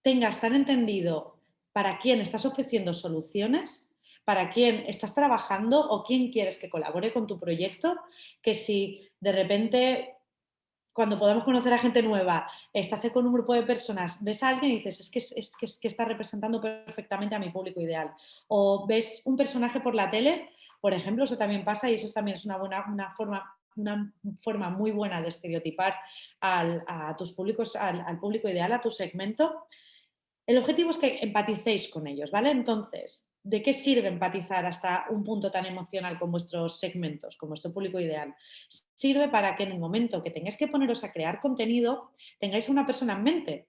tengas tan entendido para quién estás ofreciendo soluciones para quién estás trabajando o quién quieres que colabore con tu proyecto, que si de repente cuando podamos conocer a gente nueva, estás con un grupo de personas, ves a alguien y dices, es que, es, que, es que está representando perfectamente a mi público ideal. O ves un personaje por la tele, por ejemplo, eso también pasa y eso también es una, buena, una forma una forma muy buena de estereotipar a tus públicos, al, público ideal, a tu segmento. El objetivo es que empaticéis con ellos, ¿vale? Entonces, ¿de qué sirve empatizar hasta un punto tan emocional con vuestros segmentos, con vuestro público ideal? Sirve para que en el momento que tengáis que poneros a crear contenido, tengáis a una persona en mente.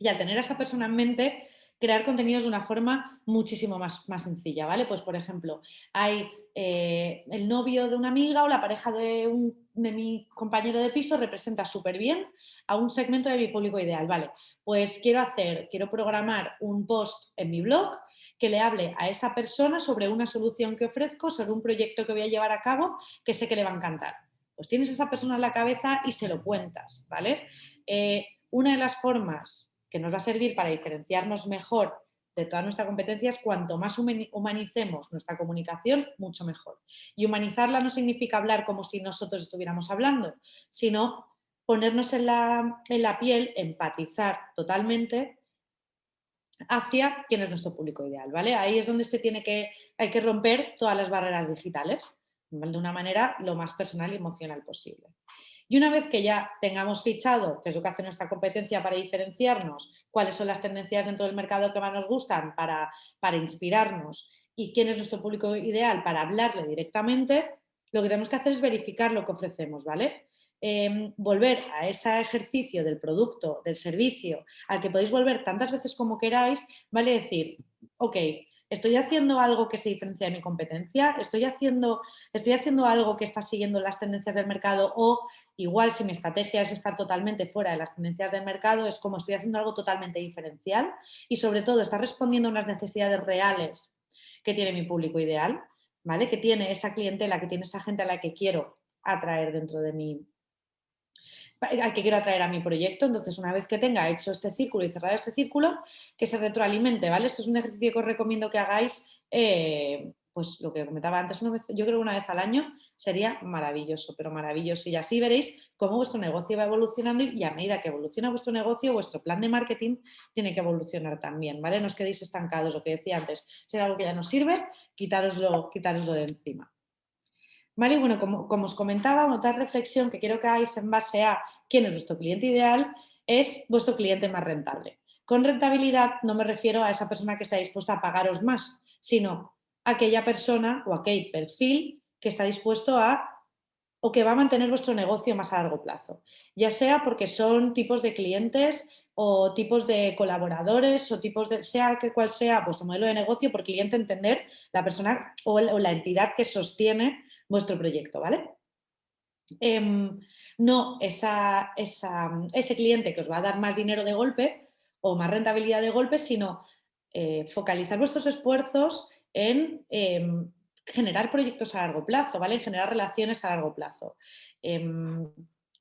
Y al tener a esa persona en mente, crear contenidos de una forma muchísimo más, más sencilla, ¿vale? Pues, por ejemplo, hay eh, el novio de una amiga o la pareja de, un, mi compañero de piso representa súper bien a un segmento de mi público ideal, ¿vale? Pues quiero hacer, quiero programar un post en mi blog que le hable a esa persona sobre una solución que ofrezco, sobre un proyecto que voy a llevar a cabo que sé que le va a encantar. Pues tienes a esa persona en la cabeza y se lo cuentas, ¿vale? Eh, una de las formas que nos va a servir para diferenciarnos mejor de toda nuestra competencia es cuanto más humanicemos nuestra comunicación, mucho mejor. Y humanizarla no significa hablar como si nosotros estuviéramos hablando, sino ponernos en la, en la piel, empatizar totalmente hacia quién es nuestro público ideal, ¿vale? Ahí es donde se tiene que, hay que romper todas las barreras digitales, de una manera lo más personal y emocional posible. Y una vez que ya tengamos fichado, que es lo que hace nuestra competencia para diferenciarnos, cuáles son las tendencias dentro del mercado que más nos gustan para, para inspirarnos y quién es nuestro público ideal para hablarle directamente, lo que tenemos que hacer es verificar lo que ofrecemos, ¿vale? Em, volver a ese ejercicio del producto, del servicio, al que podéis volver tantas veces como queráis, vale decir, ok, estoy haciendo algo que se diferencia de mi competencia, estoy haciendo, estoy haciendo algo que está siguiendo las tendencias del mercado o igual si mi estrategia es estar totalmente fuera de las tendencias del mercado, es como estoy haciendo algo totalmente diferencial y sobre todo está respondiendo a unas necesidades reales que tiene mi público ideal, ¿vale? que tiene esa clientela, que tiene esa gente a la que quiero atraer dentro de mi, al que quiero atraer a mi proyecto. Entonces, una vez que tenga hecho este círculo y cerrado este círculo, que se retroalimente, ¿vale? Esto es un ejercicio que os recomiendo que hagáis, eh, pues lo que comentaba antes, una yo creo que una vez al año sería maravilloso, pero maravilloso. Y así veréis cómo vuestro negocio va evolucionando y a medida que evoluciona vuestro negocio, vuestro plan de marketing tiene que evolucionar también, ¿vale? No os quedéis estancados, lo que decía antes, si algo que ya no sirve, quitároslo, quitároslo de encima. ¿Vale? Bueno, como, os comentaba, otra reflexión que quiero que hagáis en base a quién es vuestro cliente ideal es vuestro cliente más rentable. Con rentabilidad no me refiero a esa persona que está dispuesta a pagaros más, sino aquella persona o aquel perfil que está dispuesto a o que va a mantener vuestro negocio más a largo plazo. Ya sea porque son tipos de clientes o tipos de colaboradores o tipos de, sea que cual sea vuestro modelo de negocio, por cliente entender la persona o la entidad que sostiene vuestro proyecto, ¿vale? Em, no esa, ese cliente que os va a dar más dinero de golpe o más rentabilidad de golpe, sino eh, focalizar vuestros esfuerzos en em, generar proyectos a largo plazo, ¿vale? En generar relaciones a largo plazo. Em,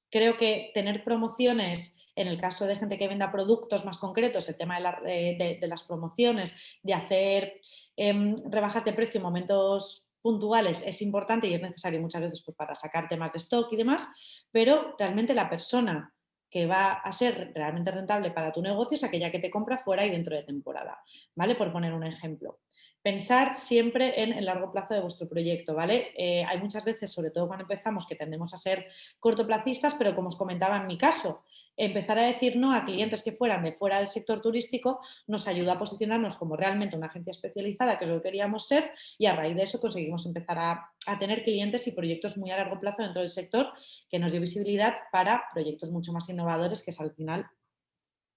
creo que tener promociones, en el caso de gente que venda productos más concretos, el tema de, las promociones, de hacer rebajas de precio en momentos puntuales es importante y es necesario muchas veces pues, para sacar temas de stock y demás, pero realmente la persona que va a ser realmente rentable para tu negocio es aquella que te compra fuera y dentro de temporada, ¿vale? Por poner un ejemplo. Pensar siempre en el largo plazo de vuestro proyecto, ¿vale? Eh, hay muchas veces, sobre todo cuando empezamos, que tendemos a ser cortoplacistas, pero como os comentaba en mi caso, empezar a decir no a clientes que fueran de fuera del sector turístico nos ayuda a posicionarnos como realmente una agencia especializada, que es lo que queríamos ser, y a raíz de eso conseguimos empezar a, a tener clientes y proyectos muy a largo plazo dentro del sector que nos dio visibilidad para proyectos mucho más innovadores, que es al final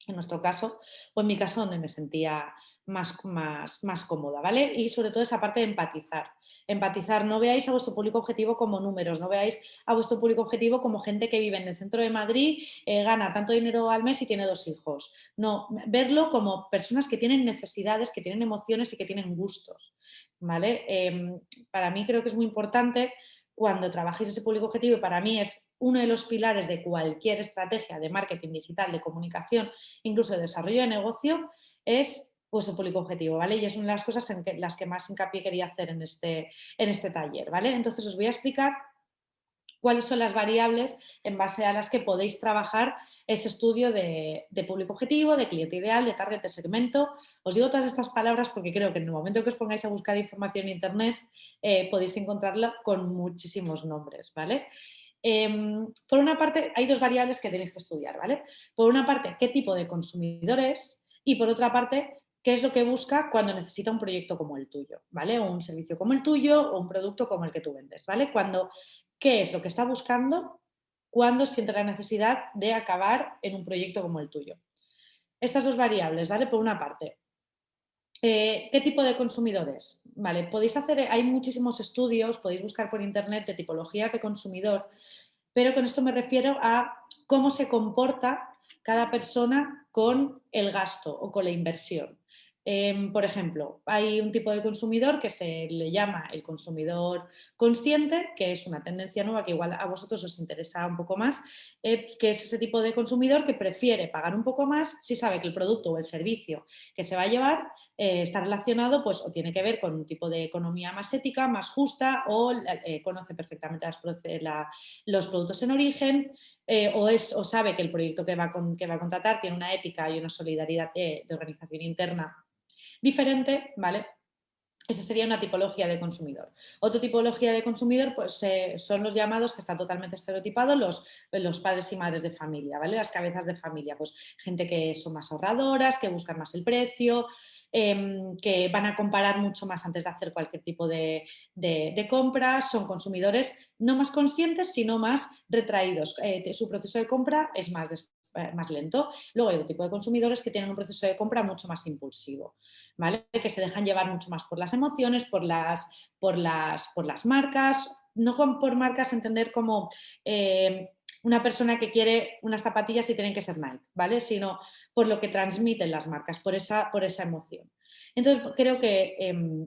en nuestro caso, o en mi caso donde me sentía más, más, más cómoda, ¿vale? Y sobre todo esa parte de empatizar. Empatizar, no veáis a vuestro público objetivo como números, no veáis a vuestro público objetivo como gente que vive en el centro de Madrid, eh, gana tanto dinero al mes y tiene dos hijos. No, verlo como personas que tienen necesidades, que tienen emociones y que tienen gustos, ¿vale? Em, para mí creo que es muy importante cuando trabajéis ese público objetivo, y para mí es uno de los pilares de cualquier estrategia de marketing digital, de comunicación, incluso de desarrollo de negocio, es vuestro público objetivo, ¿vale? Y es una de las cosas en las que más hincapié quería hacer en este, en este taller, ¿vale? Entonces os voy a explicar cuáles son las variables en base a las que podéis trabajar ese estudio de, público objetivo, de cliente ideal, de target de segmento. Os digo todas estas palabras porque creo que en el momento que os pongáis a buscar información en internet eh, podéis encontrarla con muchísimos nombres, ¿vale? Em, por una parte, hay dos variables que tenéis que estudiar, ¿vale? Por una parte, qué tipo de consumidores y por otra parte, qué es lo que busca cuando necesita un proyecto como el tuyo, ¿vale? O un servicio como el tuyo o un producto como el que tú vendes, ¿vale? Cuando, ¿qué es lo que está buscando cuando siente la necesidad de acabar en un proyecto como el tuyo? Estas dos variables, ¿vale? Por una parte, eh, ¿Qué tipo de consumidores? Vale, podéis hacer, hay muchísimos estudios, podéis buscar por internet de tipologías de consumidor, pero con esto me refiero a cómo se comporta cada persona con el gasto o con la inversión. Em, por ejemplo, hay un tipo de consumidor que se le llama el consumidor consciente, que es una tendencia nueva que igual a vosotros os interesa un poco más, eh, que es ese tipo de consumidor que prefiere pagar un poco más si sabe que el producto o el servicio que se va a llevar eh, está relacionado pues, o tiene que ver con un tipo de economía más ética, más justa o eh, conoce perfectamente los productos en origen o, es, o sabe que el proyecto que va, que va a contratar tiene una ética y una solidaridad de organización interna diferente, ¿vale? Esa sería una tipología de consumidor. Otra tipología de consumidor pues, eh, son los llamados, que están totalmente estereotipados, los, los, padres y madres de familia, ¿vale? Las cabezas de familia, pues gente que son más ahorradoras, que buscan más el precio, em, que van a comparar mucho más antes de hacer cualquier tipo de, de, compras, son consumidores no más conscientes, sino más retraídos. Eh, su proceso de compra es más eh, más lento. Luego hay otro tipo de consumidores que tienen un proceso de compra mucho más impulsivo, ¿vale? que se dejan llevar mucho más por las emociones, por las, por las, por las marcas, no por marcas entender como eh, una persona que quiere unas zapatillas y tienen que ser Nike, ¿vale? sino por lo que transmiten las marcas, por esa, por esa emoción. Entonces creo que em,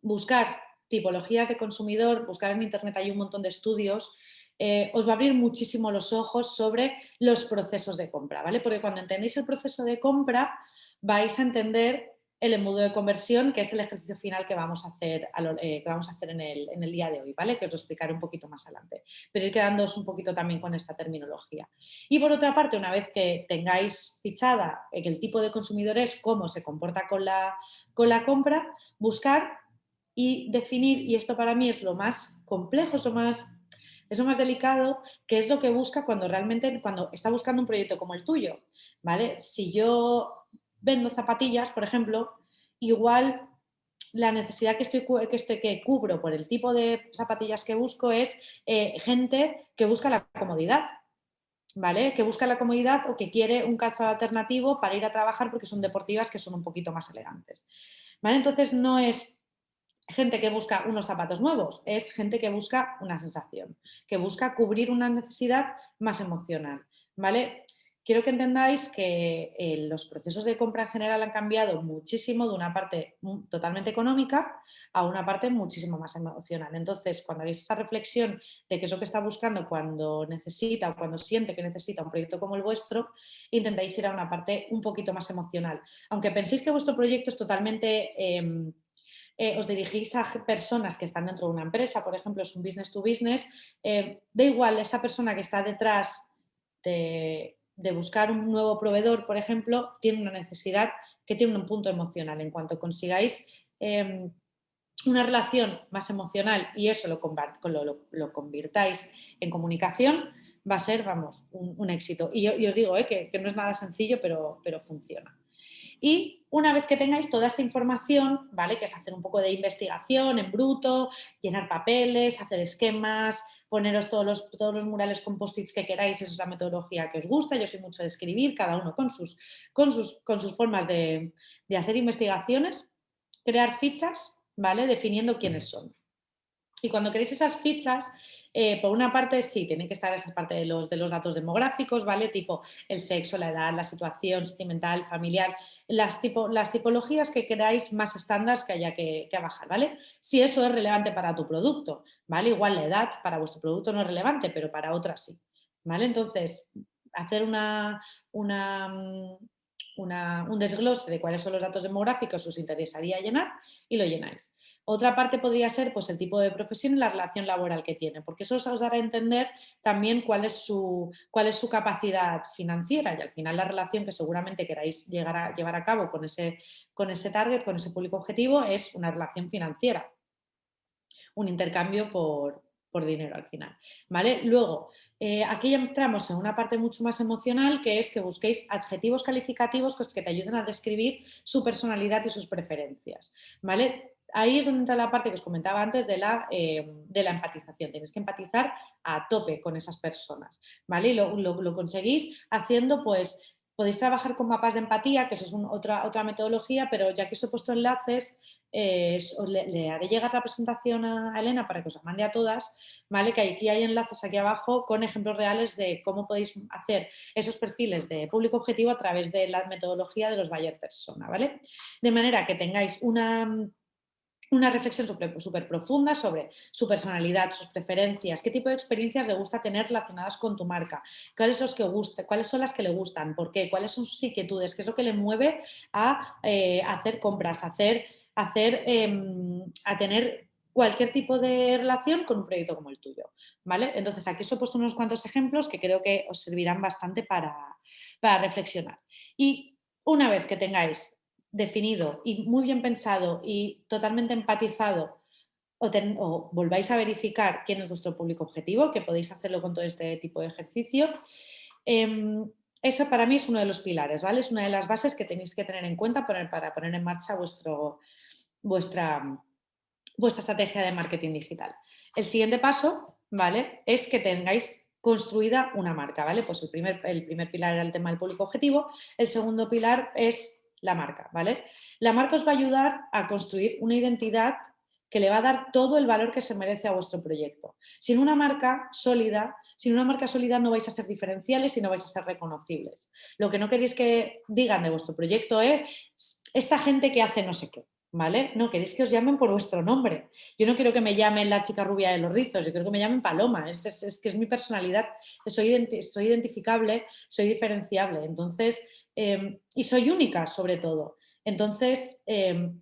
buscar tipologías de consumidor, buscar en internet hay un montón de estudios eh, os va a abrir muchísimo los ojos sobre los procesos de compra, ¿vale? Porque cuando entendéis el proceso de compra vais a entender el embudo de conversión, que es el ejercicio final que vamos a hacer, eh, que vamos a hacer en, el, en, día de hoy, ¿vale? Que os lo explicaré un poquito más adelante, pero ir quedándoos un poquito también con esta terminología. Y por otra parte, una vez que tengáis fichada el tipo de consumidor es, cómo se comporta con la, con la compra, buscar y definir, y esto para mí es lo más complejo, es lo más, es lo más delicado, que es lo que busca cuando realmente, cuando está buscando un proyecto como el tuyo, ¿vale? Si yo vendo zapatillas, por ejemplo, igual la necesidad que, estoy, que, estoy, que cubro por el tipo de zapatillas que busco es eh, gente que busca la comodidad, ¿vale? Que busca la comodidad o que quiere un calzado alternativo para ir a trabajar porque son deportivas que son un poquito más elegantes, ¿vale? Entonces no es gente que busca unos zapatos nuevos, es gente que busca una sensación, que busca cubrir una necesidad más emocional, ¿vale? quiero que entendáis que eh, los procesos de compra en general han cambiado muchísimo de una parte totalmente económica a una parte muchísimo más emocional. Entonces, cuando hagáis esa reflexión de qué es lo que está buscando cuando necesita o cuando siente que necesita un proyecto como el vuestro, intentáis ir a una parte un poquito más emocional. Aunque penséis que vuestro proyecto es totalmente... Em, eh, os dirigís a personas que están dentro de una empresa, por ejemplo, es un business to business, eh, da igual esa persona que está detrás de, buscar un nuevo proveedor, por ejemplo, tiene una necesidad que tiene un punto emocional. En cuanto consigáis em, una relación más emocional y eso lo, lo, convirtáis en comunicación, va a ser, vamos, un, éxito. Y, yo, os digo eh, que, que, no es nada sencillo, pero, pero funciona. Y una vez que tengáis toda esta información, ¿vale? Que es hacer un poco de investigación en bruto, llenar papeles, hacer esquemas, poneros todos los, todos los murales con post-its que queráis, esa es la metodología que os gusta, yo soy mucho de escribir, cada uno con sus, con sus, con sus formas de, de hacer investigaciones, crear fichas, ¿vale? Definiendo quiénes son. Y cuando queréis esas fichas, eh, por una parte, sí, tiene que estar esa parte de los, de los datos demográficos, ¿vale? Tipo el sexo, la edad, la situación sentimental, familiar, las, tipo, las tipologías que queráis más estándar que haya que, bajar, ¿vale? Si eso es relevante para tu producto, ¿vale? Igual la edad para vuestro producto no es relevante, pero para otras sí, ¿vale? Entonces, hacer una, una, un desglose de cuáles son los datos demográficos os interesaría llenar y lo llenáis. Otra parte podría ser pues, el tipo de profesión y la relación laboral que tiene, porque eso os dará a entender también cuál es su, cuál es su capacidad financiera y al final la relación que seguramente queráis llegar a, llevar a cabo con ese, con ese target, con ese público objetivo, es una relación financiera, un intercambio por, dinero al final. ¿vale? Luego, eh, aquí entramos en una parte mucho más emocional que es que busquéis adjetivos calificativos que te ayuden a describir su personalidad y sus preferencias. ¿vale? Ahí es donde entra la parte que os comentaba antes de la, eh, de la empatización. Tienes que empatizar a tope con esas personas, ¿vale? Y lo, conseguís haciendo, pues, podéis trabajar con mapas de empatía, que eso es otra, otra metodología, pero ya que os he puesto enlaces, eh, le, haré llegar la presentación a Elena para que os la mande a todas, ¿vale? Que aquí hay enlaces aquí abajo con ejemplos reales de cómo podéis hacer esos perfiles de público objetivo a través de la metodología de los Bayer Persona, ¿vale? De manera que tengáis una una reflexión súper profunda sobre su personalidad, sus preferencias, qué tipo de experiencias le gusta tener relacionadas con tu marca, cuáles son, los que guste, cuáles son las que le gustan, por qué, cuáles son sus inquietudes, qué es lo que le mueve a eh, hacer compras, a, hacer, hacer, em, a tener cualquier tipo de relación con un proyecto como el tuyo. ¿vale? Entonces aquí os he puesto unos cuantos ejemplos que creo que os servirán bastante para, para reflexionar. Y una vez que tengáis definido y muy bien pensado y totalmente empatizado o, volváis a verificar quién es vuestro público objetivo, que podéis hacerlo con todo este tipo de ejercicio, em, eso para mí es uno de los pilares, ¿vale? Es una de las bases que tenéis que tener en cuenta para poner en marcha vuestro, vuestra, vuestra estrategia de marketing digital. El siguiente paso, ¿vale? Es que tengáis construida una marca, ¿vale? Pues el primer, el primer pilar era el tema del público objetivo, el segundo pilar es la marca, ¿vale? La marca os va a ayudar a construir una identidad que le va a dar todo el valor que se merece a vuestro proyecto. Sin una marca sólida, sin una marca sólida no vais a ser diferenciales y no vais a ser reconocibles. Lo que no queréis que digan de vuestro proyecto es esta gente que hace no sé qué. ¿vale? No, queréis que os llamen por vuestro nombre. Yo no quiero que me llamen la chica rubia de los rizos, yo quiero que me llamen Paloma, es, que es mi personalidad, soy, soy, identificable, soy diferenciable, entonces, em, y soy única sobre todo. Entonces, em,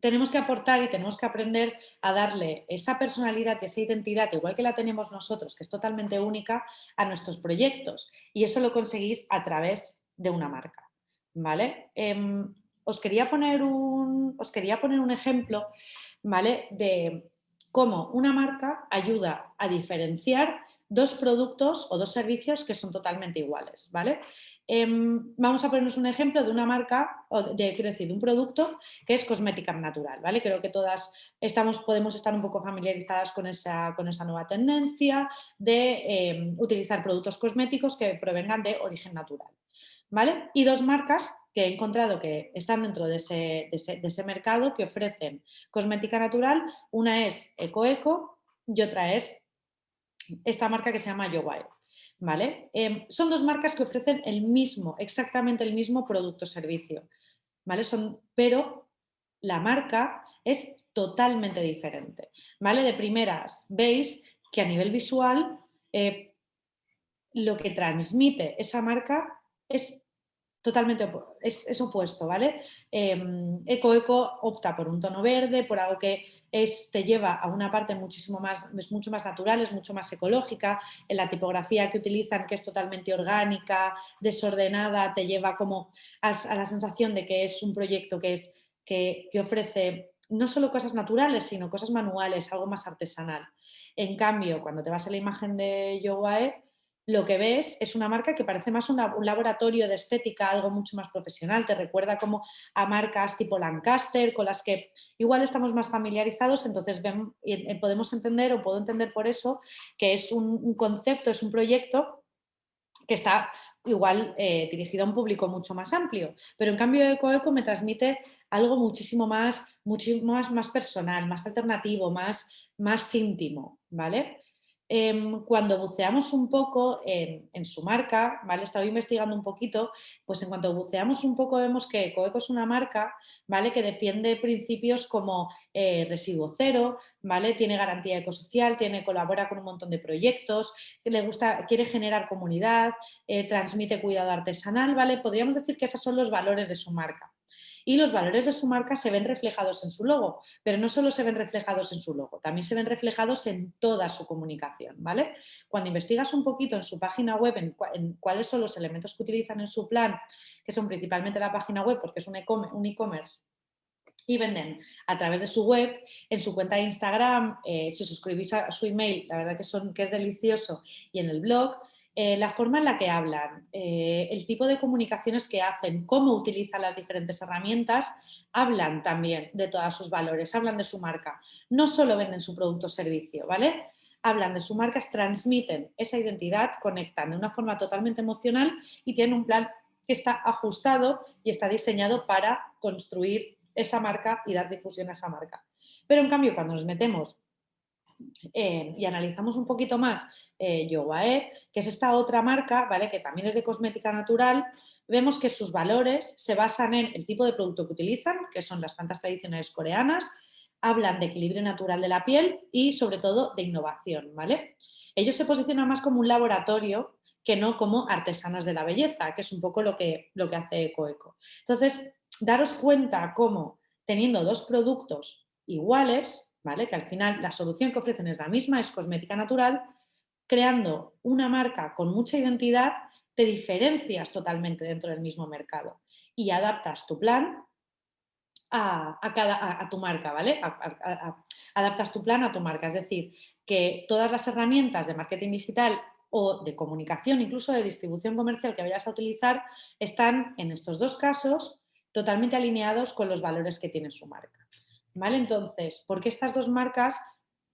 tenemos que aportar y tenemos que aprender a darle esa personalidad y esa identidad, igual que la tenemos nosotros, que es totalmente única, a nuestros proyectos. Y eso lo conseguís a través de una marca. ¿vale? Em, os, quería poner un, os quería poner un ejemplo ¿vale? de cómo una marca ayuda a diferenciar dos productos o dos servicios que son totalmente iguales. ¿vale? Em, vamos a ponernos un ejemplo de una marca, o de, quiero decir, de un producto que es cosmética natural, ¿vale? Creo que todas estamos, podemos estar un poco familiarizadas con esa, con esa nueva tendencia de em, utilizar productos cosméticos que provengan de origen natural, ¿vale? Y dos marcas que he encontrado que están dentro de ese, de ese, mercado que ofrecen cosmética natural, una es EcoEco y otra es esta marca que se llama YoWild. ¿vale? Em, son dos marcas que ofrecen el mismo, exactamente el mismo producto o servicio, ¿vale? Son, pero la marca es totalmente diferente, ¿vale? De primeras veis que a nivel visual eh, lo que transmite esa marca es totalmente es, opuesto, ¿vale? Em, Eco Eco opta por un tono verde, por algo que te lleva a una parte muchísimo más, es mucho más natural, es mucho más ecológica, en la tipografía que utilizan que es totalmente orgánica, desordenada, te lleva como a, la sensación de que es un proyecto que, es, que ofrece no solo cosas naturales, sino cosas manuales, algo más artesanal. En cambio, cuando te vas a la imagen de Yowae, lo que ves es una marca que parece más un laboratorio de estética, algo mucho más profesional, te recuerda como a marcas tipo Lancaster, con las que igual estamos más familiarizados, entonces eh, podemos entender o puedo entender por eso que es un, concepto, es un proyecto que está igual eh, dirigido a un público mucho más amplio, pero en cambio EcoEco me transmite algo muchísimo más, muchísimo más personal, más alternativo, más, más íntimo, ¿vale? Em, cuando buceamos un poco en, su marca, ¿vale? Estaba investigando un poquito, pues en cuanto buceamos un poco vemos que Ecoeco es una marca, ¿vale? Que defiende principios como eh, residuo cero, ¿vale? Tiene garantía ecosocial, tiene, colabora con un montón de proyectos, le gusta, quiere generar comunidad, eh, transmite cuidado artesanal, ¿vale? Podríamos decir que esos son los valores de su marca y los valores de su marca se ven reflejados en su logo, pero no solo se ven reflejados en su logo, también se ven reflejados en toda su comunicación, ¿vale? Cuando investigas un poquito en su página web, en, cuáles son los elementos que utilizan en su plan, que son principalmente la página web, porque es un e-commerce, y venden a través de su web, en su cuenta de Instagram, eh, si suscribís a su email, la verdad que, son, que es delicioso, y en el blog, eh, la forma en la que hablan, eh, el tipo de comunicaciones que hacen, cómo utilizan las diferentes herramientas, hablan también de todos sus valores, hablan de su marca. No solo venden su producto o servicio, ¿vale? Hablan de su marca, transmiten esa identidad, conectan de una forma totalmente emocional y tienen un plan que está ajustado y está diseñado para construir esa marca y dar difusión a esa marca. Pero en cambio, cuando nos metemos eh, y analizamos un poquito más eh, Yowae, que es esta otra marca, ¿vale? que también es de cosmética natural, vemos que sus valores se basan en el tipo de producto que utilizan, que son las plantas tradicionales coreanas, hablan de equilibrio natural de la piel y sobre todo de innovación. ¿vale? Ellos se posicionan más como un laboratorio que no como artesanas de la belleza, que es un poco lo que, lo que hace EcoEco. Entonces, daros cuenta cómo teniendo dos productos iguales, que al final la solución que ofrecen es la misma, es cosmética natural, creando una marca con mucha identidad, te diferencias totalmente dentro del mismo mercado y adaptas tu plan a, cada, a, tu marca, ¿vale? adaptas tu plan a tu marca, es decir, que todas las herramientas de marketing digital o de comunicación, incluso de distribución comercial que vayas a utilizar, están en estos dos casos totalmente alineados con los valores que tiene su marca. ¿Vale? Entonces, ¿por qué estas dos marcas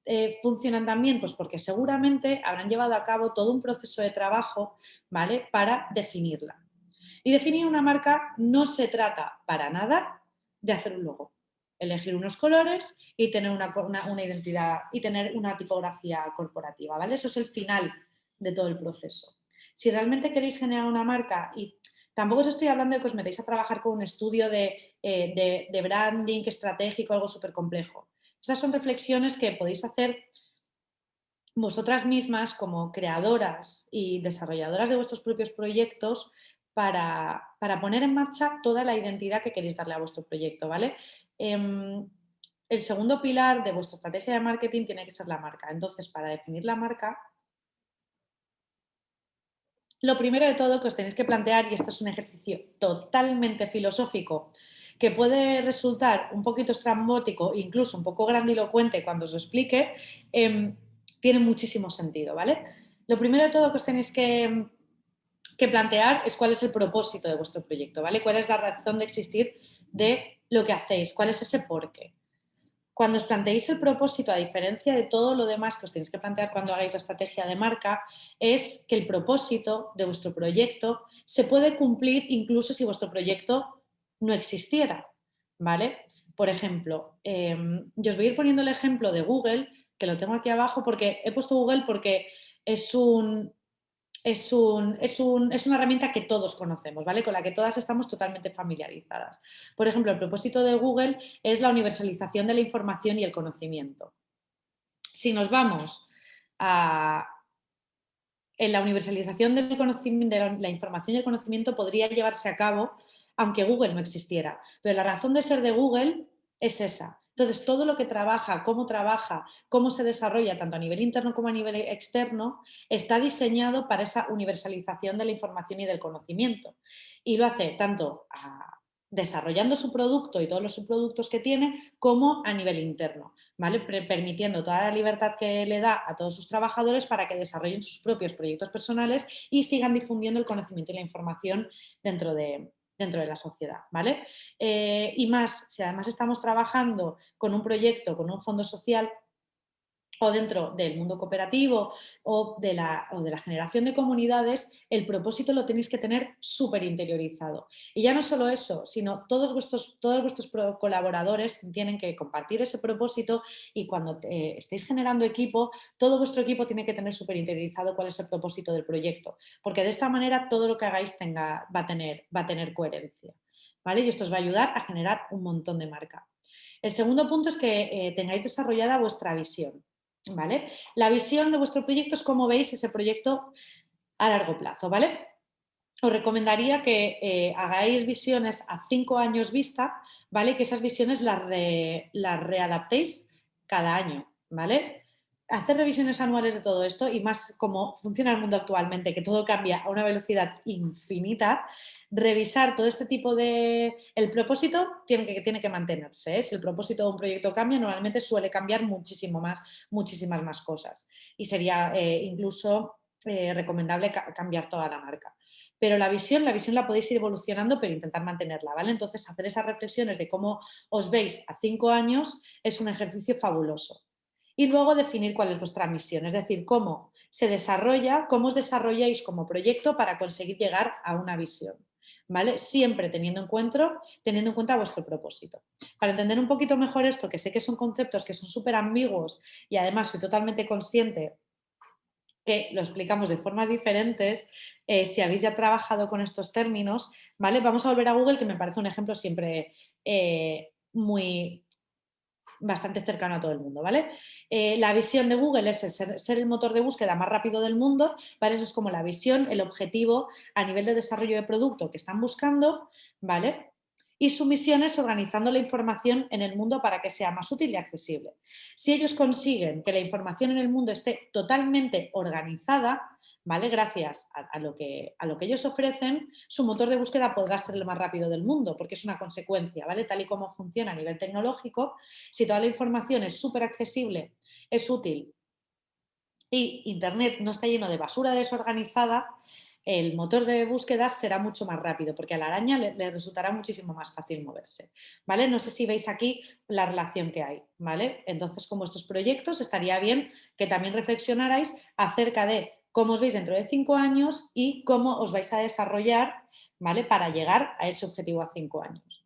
eh, funcionan tan bien? Pues porque seguramente habrán llevado a cabo todo un proceso de trabajo ¿vale? para definirla. Y definir una marca no se trata para nada de hacer un logo, elegir unos colores y tener una, una, identidad y tener una tipografía corporativa. ¿vale? Eso es el final de todo el proceso. si realmente queréis generar una marca y tampoco os estoy hablando de que os metéis a trabajar con un estudio de, eh, de branding estratégico, algo súper complejo. Estas son reflexiones que podéis hacer vosotras mismas como creadoras y desarrolladoras de vuestros propios proyectos para, poner en marcha toda la identidad que queréis darle a vuestro proyecto, ¿vale? Em, el segundo pilar de vuestra estrategia de marketing tiene que ser la marca. Entonces, para definir la marca, lo primero de todo que os tenéis que plantear, y esto es un ejercicio totalmente filosófico, que puede resultar un poquito estrambótico, incluso un poco grandilocuente cuando os explique, em, tiene muchísimo sentido, ¿vale? Lo primero de todo que os tenéis que, plantear es cuál es el propósito de vuestro proyecto, ¿vale? ¿Cuál es la razón de existir de lo que hacéis? ¿Cuál es ese porqué? Cuando os planteéis el propósito, a diferencia de todo lo demás que os tenéis que plantear cuando hagáis la estrategia de marca, es que el propósito de vuestro proyecto se puede cumplir incluso si vuestro proyecto no existiera, ¿vale? Por ejemplo, em, yo os voy a ir poniendo el ejemplo de Google, que lo tengo aquí abajo porque he puesto Google porque es un, es, un, es, una herramienta que todos conocemos, ¿vale? Con la que todas estamos totalmente familiarizadas. Por ejemplo, el propósito de Google es la universalización de la información y el conocimiento. Si nos vamos a... En la universalización del conocimiento, de la información y el conocimiento podría llevarse a cabo aunque Google no existiera. Pero la razón de ser de Google es esa, entonces, todo lo que trabaja, cómo trabaja, cómo se desarrolla, tanto a nivel interno como a nivel externo, está diseñado para esa universalización de la información y del conocimiento. Y lo hace tanto desarrollando su producto y todos los subproductos que tiene, como a nivel interno, permitiendo toda la libertad que le da a todos sus trabajadores para que desarrollen sus propios proyectos personales y sigan difundiendo el conocimiento y la información dentro de, dentro de la sociedad, ¿vale? Eh, y más, si además estamos trabajando con un proyecto, con un fondo social, o dentro del mundo cooperativo o de, la, de la generación de comunidades, el propósito lo tenéis que tener súper interiorizado. Y ya no solo eso, sino todos vuestros, todos vuestros colaboradores tienen que compartir ese propósito y cuando estéis generando equipo, todo vuestro equipo tiene que tener súper interiorizado cuál es el propósito del proyecto, porque de esta manera todo lo que hagáis tenga, va, a tener, va a tener coherencia. ¿vale? Y esto os va a ayudar a generar un montón de marca. El segundo punto es que eh, tengáis desarrollada vuestra visión. ¿Vale? La visión de vuestro proyecto es cómo veis ese proyecto a largo plazo, ¿vale? Os recomendaría que eh, hagáis visiones a cinco años vista, ¿vale? Que esas visiones las, las readaptéis cada año, ¿vale? Hacer revisiones anuales de todo esto y más como funciona el mundo actualmente, que todo cambia a una velocidad infinita, revisar todo este tipo de... El propósito tiene que, tiene que mantenerse. ¿eh? Si el propósito de un proyecto cambia, normalmente suele cambiar muchísimo más, muchísimas más cosas. Y sería eh, incluso eh, recomendable cambiar toda la marca. Pero la visión, la visión la podéis ir evolucionando, pero intentar mantenerla, ¿vale? Entonces, hacer esas reflexiones de cómo os veis a cinco años es un ejercicio fabuloso y luego definir cuál es vuestra misión, es decir, cómo se desarrolla, cómo os desarrolláis como proyecto para conseguir llegar a una visión. ¿Vale? Siempre teniendo en, cuenta, teniendo en cuenta vuestro propósito. Para entender un poquito mejor esto, que sé que son conceptos que son súper ambiguos y además soy totalmente consciente que lo explicamos de formas diferentes, eh, si habéis ya trabajado con estos términos, ¿vale? Vamos a volver a Google, que me parece un ejemplo siempre eh, muy, bastante cercano a todo el mundo, ¿vale? Eh, la visión de Google es ser, el motor de búsqueda más rápido del mundo, ¿vale? Eso es como la visión, el objetivo a nivel de desarrollo de producto que están buscando, ¿vale? Y su misión es organizando la información en el mundo para que sea más útil y accesible. Si ellos consiguen que la información en el mundo esté totalmente organizada, ¿vale? Gracias a, lo que, a lo que ellos ofrecen, su motor de búsqueda podrá ser el más rápido del mundo, porque es una consecuencia, ¿vale? Tal y como funciona a nivel tecnológico, si toda la información es súper accesible, es útil y Internet no está lleno de basura desorganizada, el motor de búsqueda será mucho más rápido, porque a la araña le, resultará muchísimo más fácil moverse, ¿vale? No sé si veis aquí la relación que hay, ¿vale? Entonces, como estos proyectos, estaría bien que también reflexionarais acerca de cómo os veis dentro de cinco años y cómo os vais a desarrollar ¿vale? para llegar a ese objetivo a cinco años.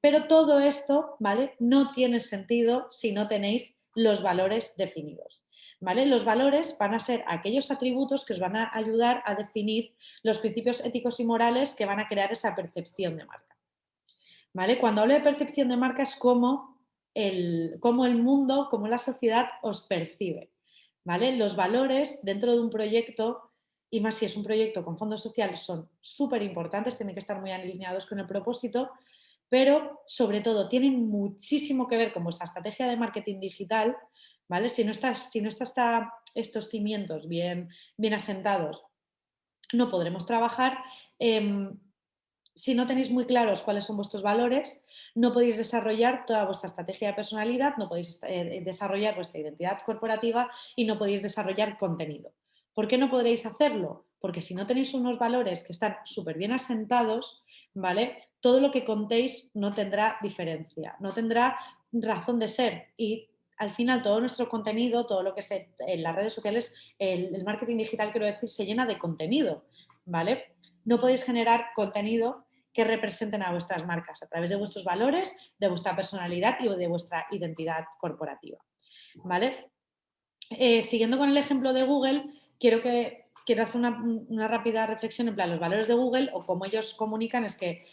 Pero todo esto ¿vale? no tiene sentido si no tenéis los valores definidos. ¿Vale? Los valores van a ser aquellos atributos que os van a ayudar a definir los principios éticos y morales que van a crear esa percepción de marca. ¿Vale? Cuando hablo de percepción de marca es como el, cómo el mundo, cómo la sociedad os percibe. Los valores dentro de un proyecto, y más si es un proyecto con fondos sociales, son súper importantes, tienen que estar muy alineados con el propósito, pero sobre todo tienen muchísimo que ver con vuestra estrategia de marketing digital, ¿vale? Si no están si no está estos cimientos bien, bien asentados, no podremos trabajar. Em, si no tenéis muy claros cuáles son vuestros valores, no podéis desarrollar toda vuestra estrategia de personalidad, no podéis eh, desarrollar vuestra identidad corporativa y no podéis desarrollar contenido. ¿Por qué no podréis hacerlo? Porque si no tenéis unos valores que están súper bien asentados, ¿vale? Todo lo que contéis no tendrá diferencia, no tendrá razón de ser y al final todo nuestro contenido, todo lo que es en las redes sociales, el, el marketing digital, quiero decir, se llena de contenido, ¿vale? No podéis generar contenido que representen a vuestras marcas a través de vuestros valores, de vuestra personalidad y de vuestra identidad corporativa. ¿vale? Eh, siguiendo con el ejemplo de Google, quiero, que, quiero hacer una, rápida reflexión en plan, los valores de Google o cómo ellos comunican es que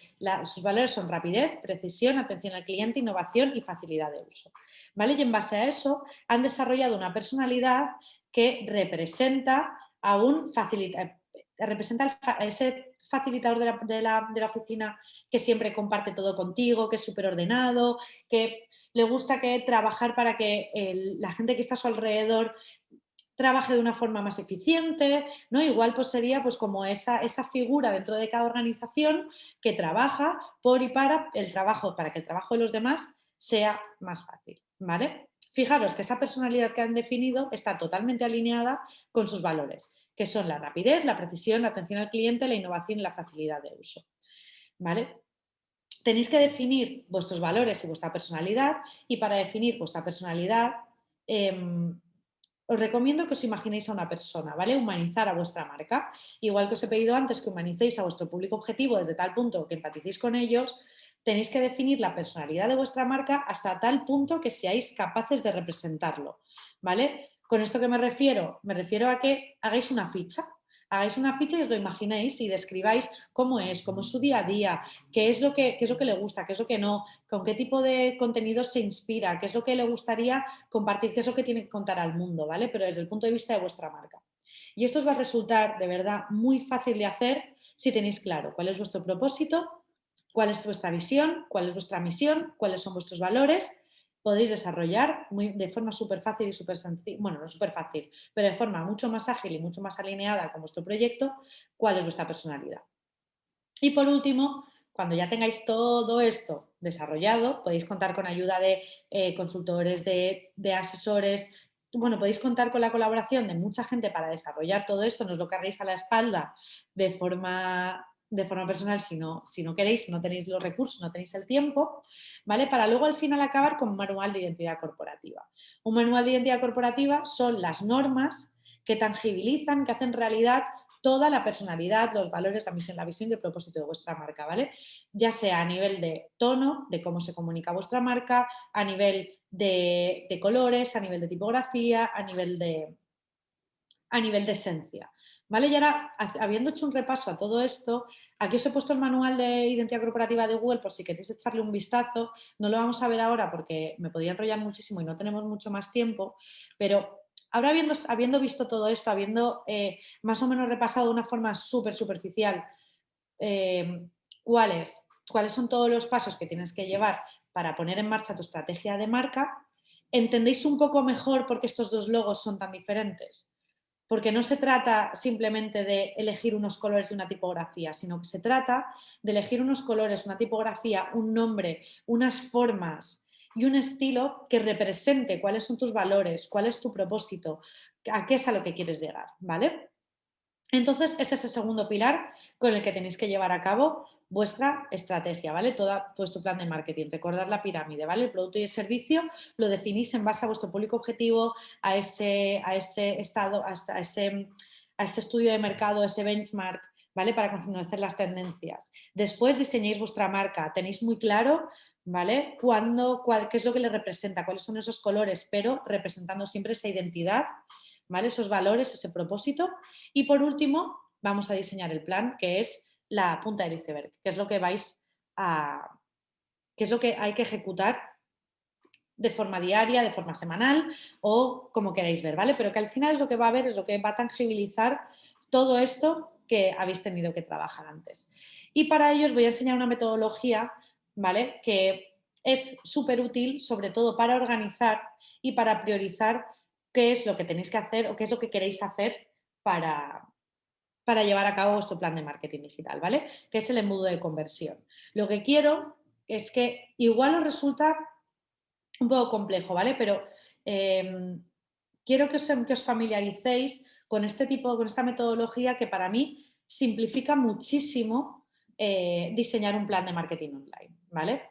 sus valores son rapidez, precisión, atención al cliente, innovación y facilidad de uso. ¿vale? Y en base a eso han desarrollado una personalidad que representa a un facilitador, representa ese facilitador de la, oficina que siempre comparte todo contigo, que es súper ordenado, que le gusta que trabajar para que la gente que está a su alrededor trabaje de una forma más eficiente, ¿no? Igual pues sería pues como esa, esa figura dentro de cada organización que trabaja por y para el trabajo, para que el trabajo de los demás sea más fácil, ¿vale? Fijaros que esa personalidad que han definido está totalmente alineada con sus valores que son la rapidez, la precisión, la atención al cliente, la innovación y la facilidad de uso. ¿Vale? Tenéis que definir vuestros valores y vuestra personalidad y para definir vuestra personalidad em, os recomiendo que os imaginéis a una persona, ¿vale? Humanizar a vuestra marca. Igual que os he pedido antes que humanicéis a vuestro público objetivo desde tal punto que empaticéis con ellos, tenéis que definir la personalidad de vuestra marca hasta tal punto que seáis capaces de representarlo, ¿vale? ¿Con esto que me refiero? Me refiero a que hagáis una ficha, hagáis una ficha y os lo imaginéis y describáis cómo es, cómo es su día a día, qué es lo que, es lo que le gusta, qué es lo que no, con qué tipo de contenido se inspira, qué es lo que le gustaría compartir, qué es lo que tiene que contar al mundo, ¿vale? Pero desde el punto de vista de vuestra marca. Y esto os va a resultar de verdad muy fácil de hacer si tenéis claro cuál es vuestro propósito, cuál es vuestra visión, cuál es vuestra misión, cuáles son vuestros valores podéis desarrollar de forma súper fácil y súper sencilla, bueno, no súper fácil, pero de forma mucho más ágil y mucho más alineada con vuestro proyecto, cuál es vuestra personalidad. Y por último, cuando ya tengáis todo esto desarrollado, podéis contar con ayuda de eh, consultores, de, asesores, bueno, podéis contar con la colaboración de mucha gente para desarrollar todo esto, no os lo carguéis a la espalda de forma de forma personal si no, si no queréis, no tenéis los recursos, no tenéis el tiempo, ¿vale? Para luego al final acabar con un manual de identidad corporativa. Un manual de identidad corporativa son las normas que tangibilizan, que hacen realidad toda la personalidad, los valores, la misión, la visión y el propósito de vuestra marca, ¿vale? Ya sea a nivel de tono, de cómo se comunica vuestra marca, a nivel de, de colores, a nivel de tipografía, a nivel de, a nivel de esencia. ¿Vale? Y ahora, habiendo hecho un repaso a todo esto, aquí os he puesto el manual de identidad corporativa de Google por si queréis echarle un vistazo. No lo vamos a ver ahora porque me podría enrollar muchísimo y no tenemos mucho más tiempo, pero ahora habiendo, habiendo visto todo esto, habiendo eh, más o menos repasado de una forma súper superficial eh, cuáles, cuáles son todos los pasos que tienes que llevar para poner en marcha tu estrategia de marca, entendéis un poco mejor por qué estos dos logos son tan diferentes porque no se trata simplemente de elegir unos colores de una tipografía, sino que se trata de elegir unos colores, una tipografía, un nombre, unas formas y un estilo que represente cuáles son tus valores, cuál es tu propósito, a qué es a lo que quieres llegar, ¿vale? Entonces, este es el segundo pilar con el que tenéis que llevar a cabo vuestra estrategia, ¿vale? Todo vuestro plan de marketing, recordar la pirámide, ¿vale? El producto y el servicio lo definís en base a vuestro público objetivo, a ese, a ese estado, a ese, a ese estudio de mercado, ese benchmark ¿vale? Para conocer las tendencias. Después diseñéis vuestra marca, tenéis muy claro, ¿vale? Cuándo, cuál, qué es lo que le representa, cuáles son esos colores, pero representando siempre esa identidad, ¿vale? Esos valores, ese propósito. Y por último, vamos a diseñar el plan, que es la punta del iceberg, que es lo que vais a... que es lo que hay que ejecutar de forma diaria, de forma semanal o como queráis ver, ¿vale? Pero que al final es lo que va a ver, es lo que va a tangibilizar todo esto que habéis tenido que trabajar antes. Y para ello os voy a enseñar una metodología, ¿vale? Que es súper útil, sobre todo para organizar y para priorizar qué es lo que tenéis que hacer o qué es lo que queréis hacer para, para llevar a cabo vuestro plan de marketing digital, ¿vale? Que es el embudo de conversión. Lo que quiero es que igual os resulta un poco complejo, ¿vale? Pero em, quiero que os, familiaricéis con este tipo, con esta metodología que para mí simplifica muchísimo eh, diseñar un plan de marketing online, ¿vale?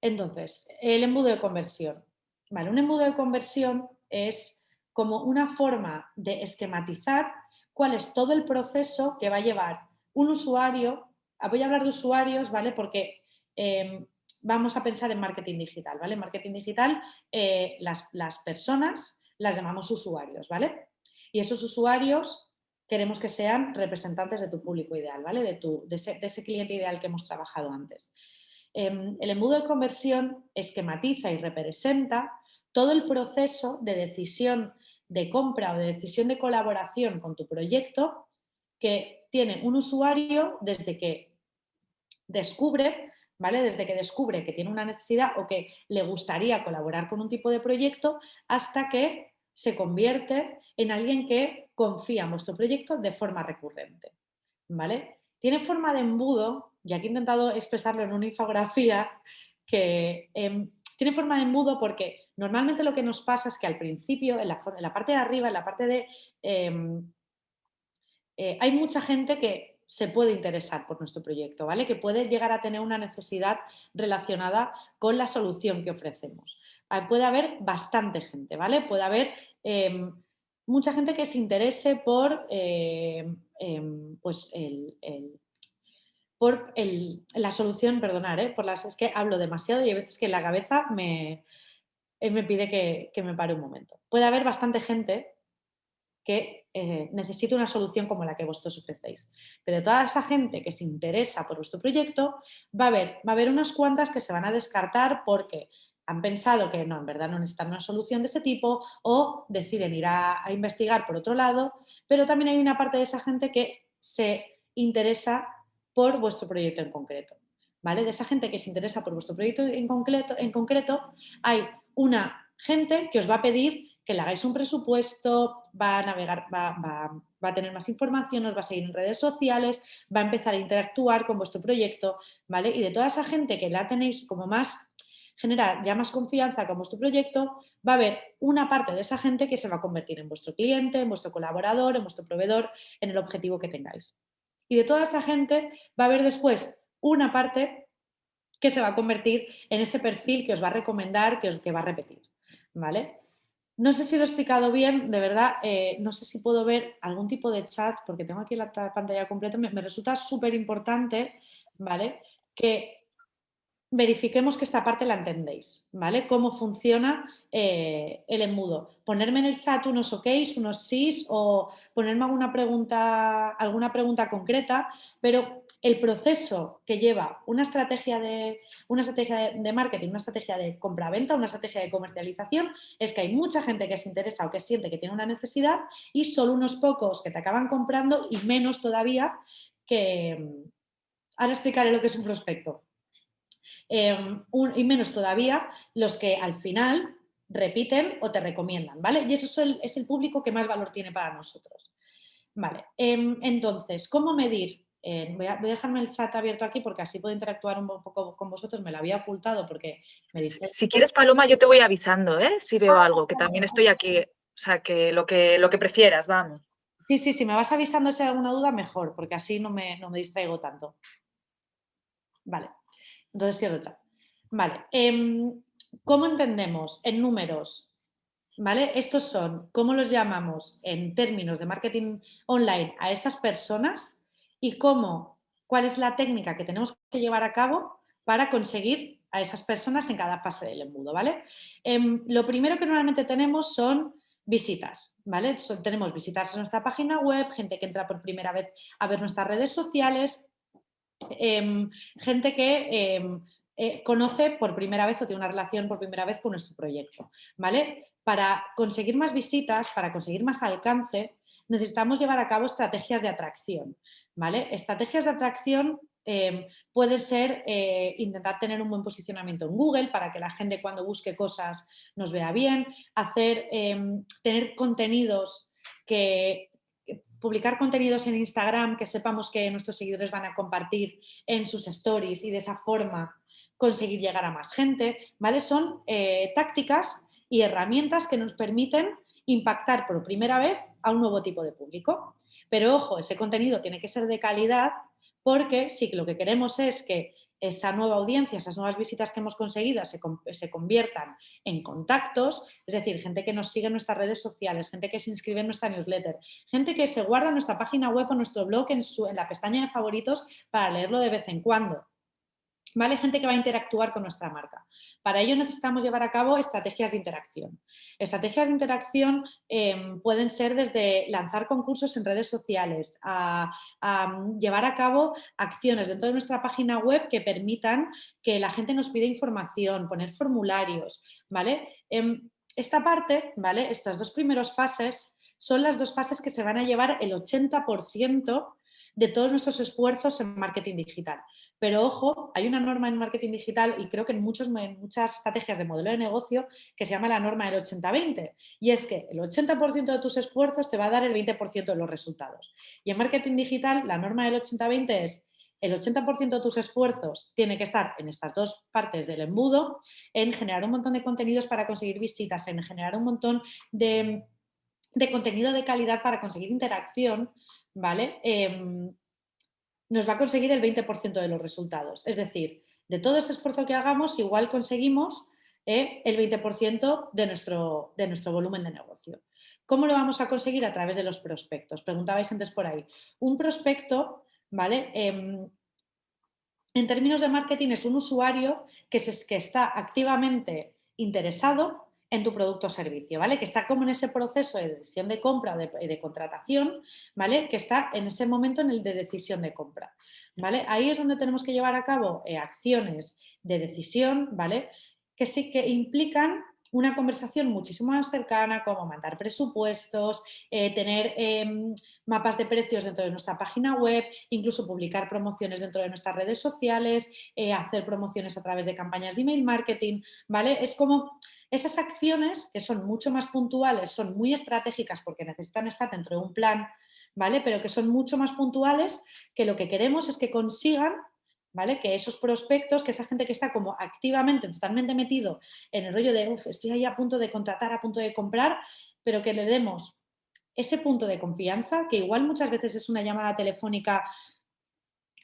Entonces, el embudo de conversión. ¿vale? Un embudo de conversión es como una forma de esquematizar cuál es todo el proceso que va a llevar un usuario, voy a hablar de usuarios, ¿vale? Porque em, vamos a pensar en marketing digital, ¿vale? En marketing digital eh, las, personas las llamamos usuarios, ¿vale? Y esos usuarios queremos que sean representantes de tu público ideal, ¿vale? De, tu, de, ese, cliente ideal que hemos trabajado antes. Em, el embudo de conversión esquematiza y representa todo el proceso de decisión de compra o de decisión de colaboración con tu proyecto que tiene un usuario desde que descubre ¿vale? Desde que descubre que tiene una necesidad o que le gustaría colaborar con un tipo de proyecto hasta que se convierte en alguien que confía en vuestro proyecto de forma recurrente, ¿vale? Tiene forma de embudo, ya que he intentado expresarlo en una infografía, que em, tiene forma de embudo porque normalmente lo que nos pasa es que al principio, en la, parte de arriba, en la parte de... Em, eh, hay mucha gente que se puede interesar por nuestro proyecto, ¿vale? Que puede llegar a tener una necesidad relacionada con la solución que ofrecemos. Ah, puede haber bastante gente, ¿vale? Puede haber em, mucha gente que se interese por, em, pues el, por la solución, perdonar, ¿eh? por las, es que hablo demasiado y hay veces que la cabeza me, me pide que, me pare un momento. Puede haber bastante gente que eh, necesite una solución como la que vosotros ofrecéis. Pero toda esa gente que se interesa por vuestro proyecto, va a haber, va a haber unas cuantas que se van a descartar porque han pensado que no, en verdad no necesitan una solución de este tipo o deciden ir a, investigar por otro lado, pero también hay una parte de esa gente que se interesa por vuestro proyecto en concreto. ¿vale? De esa gente que se interesa por vuestro proyecto en concreto, en concreto hay una gente que os va a pedir que le hagáis un presupuesto, va a navegar, va, a tener más información, os va a seguir en redes sociales, va a empezar a interactuar con vuestro proyecto, ¿vale? Y de toda esa gente que la tenéis como más, generar ya más confianza con vuestro proyecto, va a haber una parte de esa gente que se va a convertir en vuestro cliente, en vuestro colaborador, en vuestro proveedor, en el objetivo que tengáis. Y de toda esa gente va a haber después una parte que se va a convertir en ese perfil que os va a recomendar, que, os, que va a repetir, ¿vale? No sé si lo he explicado bien, de verdad, eh, no sé si puedo ver algún tipo de chat, porque tengo aquí la pantalla completa, me, resulta súper importante, ¿vale? Que verifiquemos que esta parte la entendéis, ¿vale? Cómo funciona eh, el embudo. Ponerme en el chat unos ok, unos sís o ponerme alguna pregunta, alguna pregunta concreta, pero el proceso que lleva una estrategia de, una estrategia de, marketing, una estrategia de compra-venta, una estrategia de comercialización, es que hay mucha gente que se interesa o que siente que tiene una necesidad y solo unos pocos que te acaban comprando y menos todavía que... Ahora explicaré lo que es un prospecto. Em, y menos todavía los que al final repiten o te recomiendan, ¿vale? Y eso es el, es el público que más valor tiene para nosotros. Vale, em, entonces, ¿cómo medir eh, voy, a, dejarme el chat abierto aquí porque así puedo interactuar un poco con vosotros. Me lo había ocultado porque me dice... Si quieres, Paloma, yo te voy avisando, ¿eh? Si veo ah, algo, que también estoy aquí. O sea, que lo que, lo que prefieras, vamos. Sí, sí, sí, me vas avisando si hay alguna duda, mejor, porque así no me, no me distraigo tanto. Vale, entonces cierro el chat. Vale, em, ¿cómo entendemos en números? ¿Vale? Estos son, ¿cómo los llamamos en términos de marketing online a esas personas y cómo, cuál es la técnica que tenemos que llevar a cabo para conseguir a esas personas en cada fase del embudo, ¿vale? Em, lo primero que normalmente tenemos son visitas, ¿vale? tenemos visitas en nuestra página web, gente que entra por primera vez a ver nuestras redes sociales, em, gente que em, eh, conoce por primera vez o tiene una relación por primera vez con nuestro proyecto, ¿vale? Para conseguir más visitas, para conseguir más alcance, necesitamos llevar a cabo estrategias de atracción, ¿vale? Estrategias de atracción eh, puede ser eh, intentar tener un buen posicionamiento en Google para que la gente cuando busque cosas nos vea bien, hacer, tener contenidos que, publicar contenidos en Instagram que sepamos que nuestros seguidores van a compartir en sus stories y de esa forma conseguir llegar a más gente, ¿vale? Son eh, tácticas y herramientas que nos permiten impactar por primera vez a un nuevo tipo de público. Pero ojo, ese contenido tiene que ser de calidad porque que lo que queremos es que esa nueva audiencia, esas nuevas visitas que hemos conseguido se, conviertan en contactos, es decir, gente que nos sigue en nuestras redes sociales, gente que se inscribe en nuestra newsletter, gente que se guarda nuestra página web o nuestro blog en, su, en la pestaña de favoritos para leerlo de vez en cuando. ¿Vale? Gente que va a interactuar con nuestra marca. Para ello necesitamos llevar a cabo estrategias de interacción. Estrategias de interacción em, pueden ser desde lanzar concursos en redes sociales, a, llevar a cabo acciones dentro de nuestra página web que permitan que la gente nos pida información, poner formularios. ¿vale? Em, esta parte, ¿vale? estas dos primeras fases, son las dos fases que se van a llevar el 80% de todos nuestros esfuerzos en marketing digital. Pero ojo, hay una norma en marketing digital y creo que en, muchos, muchas estrategias de modelo de negocio que se llama la norma del 80-20 y es que el 80% de tus esfuerzos te va a dar el 20% de los resultados. Y en marketing digital la norma del 80-20 es el 80% de tus esfuerzos tiene que estar en estas dos partes del embudo, en generar un montón de contenidos para conseguir visitas, en generar un montón de, de contenido de calidad para conseguir interacción, ¿vale? Em, nos va a conseguir el 20% de los resultados. Es decir, de todo este esfuerzo que hagamos, igual conseguimos eh, el 20% de nuestro, de nuestro volumen de negocio. ¿Cómo lo vamos a conseguir? A través de los prospectos. Preguntabais antes por ahí. Un prospecto, ¿vale? Em, en términos de marketing es un usuario que, que está activamente interesado en tu producto o servicio, ¿vale? Que está como en ese proceso de decisión de compra o de, contratación, ¿vale? Que está en ese momento en el de decisión de compra, ¿vale? Ahí es donde tenemos que llevar a cabo eh, acciones de decisión, ¿vale? Que sí que implican una conversación muchísimo más cercana, como mandar presupuestos, eh, tener em, mapas de precios dentro de nuestra página web, incluso publicar promociones dentro de nuestras redes sociales, eh, hacer promociones a través de campañas de email marketing, ¿vale? Es como esas acciones, que son mucho más puntuales, son muy estratégicas porque necesitan estar dentro de un plan, ¿vale? Pero que son mucho más puntuales que lo que queremos es que consigan ¿Vale? Que esos prospectos, que esa gente que está como activamente, totalmente metido en el rollo de, uff, estoy ahí a punto de contratar, a punto de comprar, pero que le demos ese punto de confianza, que igual muchas veces es una llamada telefónica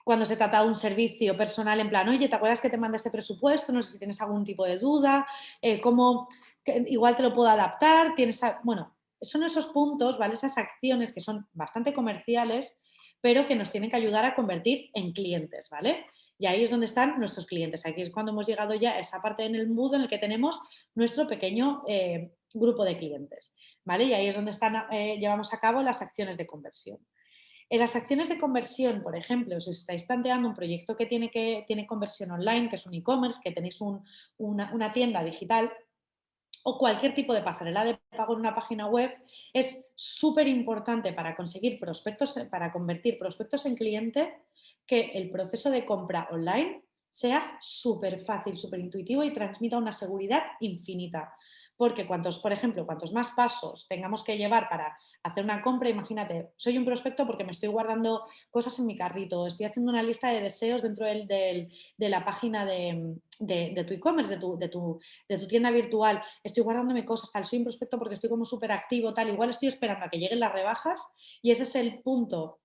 cuando se trata de un servicio personal en plan, oye, ¿te acuerdas que te mandé ese presupuesto? No sé si tienes algún tipo de duda, eh, cómo igual te lo puedo adaptar, tienes, bueno, son esos puntos, ¿vale? Esas acciones que son bastante comerciales, pero que nos tienen que ayudar a convertir en clientes, ¿vale? Y ahí es donde están nuestros clientes. Aquí es cuando hemos llegado ya a esa parte en el mood en el que tenemos nuestro pequeño eh, grupo de clientes, ¿vale? Y ahí es donde están, eh, llevamos a cabo las acciones de conversión. En las acciones de conversión, por ejemplo, si os estáis planteando un proyecto que tiene, que, tiene conversión online, que es un e-commerce, que tenéis una, tienda digital, o cualquier tipo de pasarela de pago en una página web, es súper importante para conseguir prospectos, para convertir prospectos en cliente, que el proceso de compra online sea súper fácil, súper intuitivo y transmita una seguridad infinita. Porque cuantos, por ejemplo, cuantos más pasos tengamos que llevar para hacer una compra, imagínate, soy un prospecto porque me estoy guardando cosas en mi carrito, estoy haciendo una lista de deseos dentro del, de la página de, tu e-commerce, de tu, de, tu, de tu, tienda virtual, estoy guardándome cosas, tal, soy un prospecto porque estoy como súper activo, tal, igual estoy esperando a que lleguen las rebajas y ese es el punto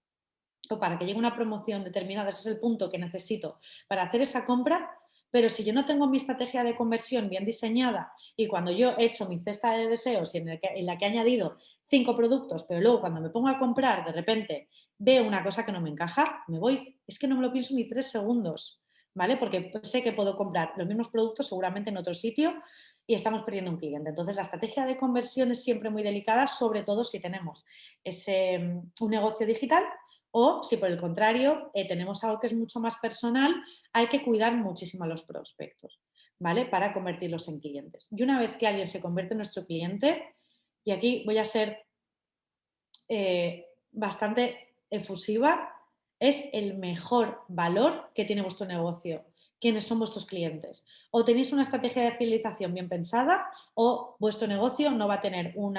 o para que llegue una promoción determinada, ese es el punto que necesito para hacer esa compra, pero si yo no tengo mi estrategia de conversión bien diseñada y cuando yo he hecho mi cesta de deseos y en, en la que he añadido cinco productos, pero luego cuando me pongo a comprar de repente veo una cosa que no me encaja, me voy. Es que no me lo pienso ni tres segundos, ¿vale? Porque sé que puedo comprar los mismos productos seguramente en otro sitio y estamos perdiendo un cliente. Entonces, la estrategia de conversión es siempre muy delicada, sobre todo si tenemos ese, mm, un negocio digital o si por el contrario eh, tenemos algo que es mucho más personal, hay que cuidar muchísimo a los prospectos, ¿vale? Para convertirlos en clientes. Y una vez que alguien se convierte en nuestro cliente, y aquí voy a ser eh, bastante efusiva, es el mejor valor que tiene vuestro negocio quiénes son vuestros clientes. O tenéis una estrategia de fidelización bien pensada o vuestro negocio no va a tener un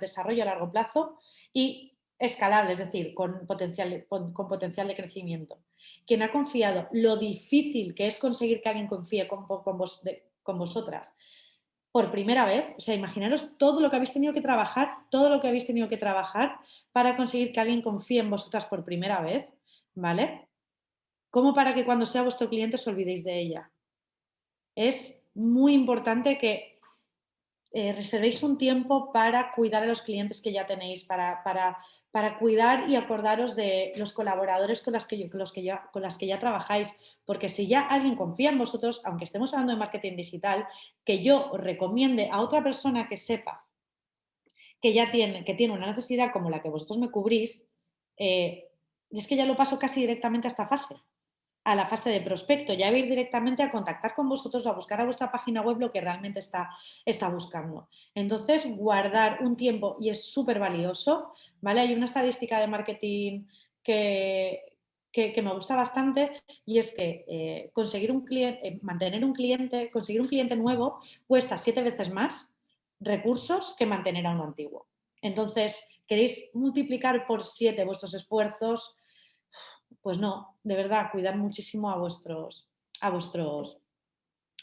desarrollo a largo plazo y escalable, es decir, con potencial, con, potencial de crecimiento. Quien ha confiado lo difícil que es conseguir que alguien confíe con, con vosotras por primera vez, o sea, imaginaros todo lo que habéis tenido que trabajar, todo lo que habéis tenido que trabajar para conseguir que alguien confíe en vosotras por primera vez, ¿vale? como para que cuando sea vuestro cliente os olvidéis de ella. Es muy importante que eh, reservéis un tiempo para cuidar a los clientes que ya tenéis, para, para, cuidar y acordaros de los colaboradores con, las que, los que ya, trabajáis, porque si ya alguien confía en vosotros, aunque estemos hablando de marketing digital, que yo recomiende a otra persona que sepa que ya tiene, que tiene una necesidad como la que vosotros me cubrís, eh, es que ya lo paso casi directamente a esta fase a la fase de prospecto, ya ir directamente a contactar con vosotros, a buscar a vuestra página web lo que realmente está, está buscando. Entonces, guardar un tiempo, y es súper valioso, ¿vale? Hay una estadística de marketing que, que, me gusta bastante y es que eh, conseguir un cliente, eh, mantener un cliente, conseguir un cliente nuevo cuesta siete veces más recursos que mantener a uno antiguo. Entonces, queréis multiplicar por siete vuestros esfuerzos, pues no, de verdad, cuidar muchísimo a vuestros, a vuestros,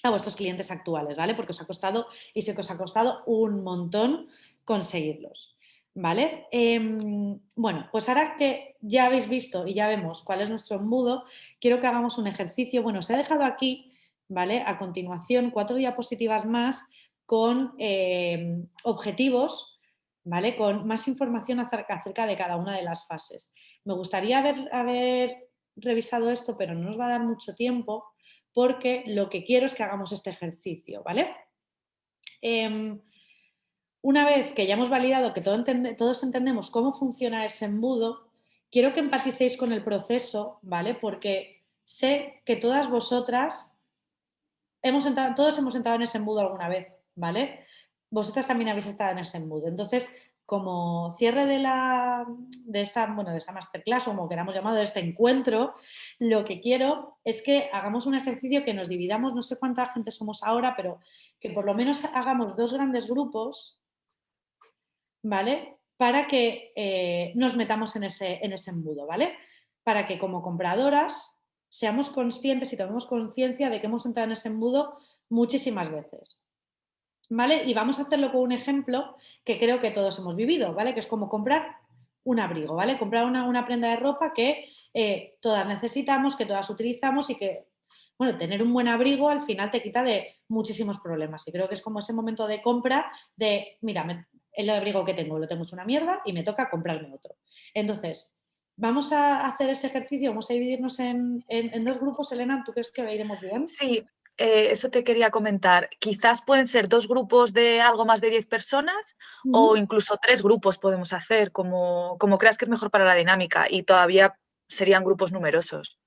a vuestros clientes actuales, ¿vale? Porque os ha costado y sé que os ha costado un montón conseguirlos, ¿vale? Em, bueno, pues ahora que ya habéis visto y ya vemos cuál es nuestro embudo, quiero que hagamos un ejercicio. Bueno, os he dejado aquí, ¿vale? A continuación, cuatro diapositivas más con em, objetivos, ¿vale? Con más información acerca de cada una de las fases. Me gustaría haber, revisado esto, pero no nos va a dar mucho tiempo porque lo que quiero es que hagamos este ejercicio, ¿vale? Em, una vez que ya hemos validado que todos entendemos cómo funciona ese embudo, quiero que empaticéis con el proceso, ¿vale? Porque sé que todas vosotras, hemos todos hemos entrado en ese embudo alguna vez, ¿vale? Vosotras también habéis estado en ese embudo. Entonces, como cierre de, esta, bueno, de esta masterclass, o como queramos llamado, de este encuentro, lo que quiero es que hagamos un ejercicio que nos dividamos, no sé cuánta gente somos ahora, pero que por lo menos hagamos dos grandes grupos, ¿vale? Para que eh, nos metamos en ese, en ese embudo, ¿vale? Para que como compradoras seamos conscientes y tomemos conciencia de que hemos entrado en ese embudo muchísimas veces. ¿Vale? Y vamos a hacerlo con un ejemplo que creo que todos hemos vivido, ¿vale? Que es como comprar un abrigo, ¿vale? Comprar una, prenda de ropa que eh, todas necesitamos, que todas utilizamos y que, bueno, tener un buen abrigo al final te quita de muchísimos problemas. Y creo que es como ese momento de compra de, mira, el abrigo que tengo lo tengo es una mierda y me toca comprarme otro. Entonces, vamos a hacer ese ejercicio, vamos a dividirnos en, en dos grupos. Elena, ¿tú crees que iremos bien? Sí, eh, eso te quería comentar. Quizás pueden ser dos grupos de algo más de 10 personas o incluso tres grupos podemos hacer, como, como creas que es mejor para la dinámica y todavía serían grupos numerosos.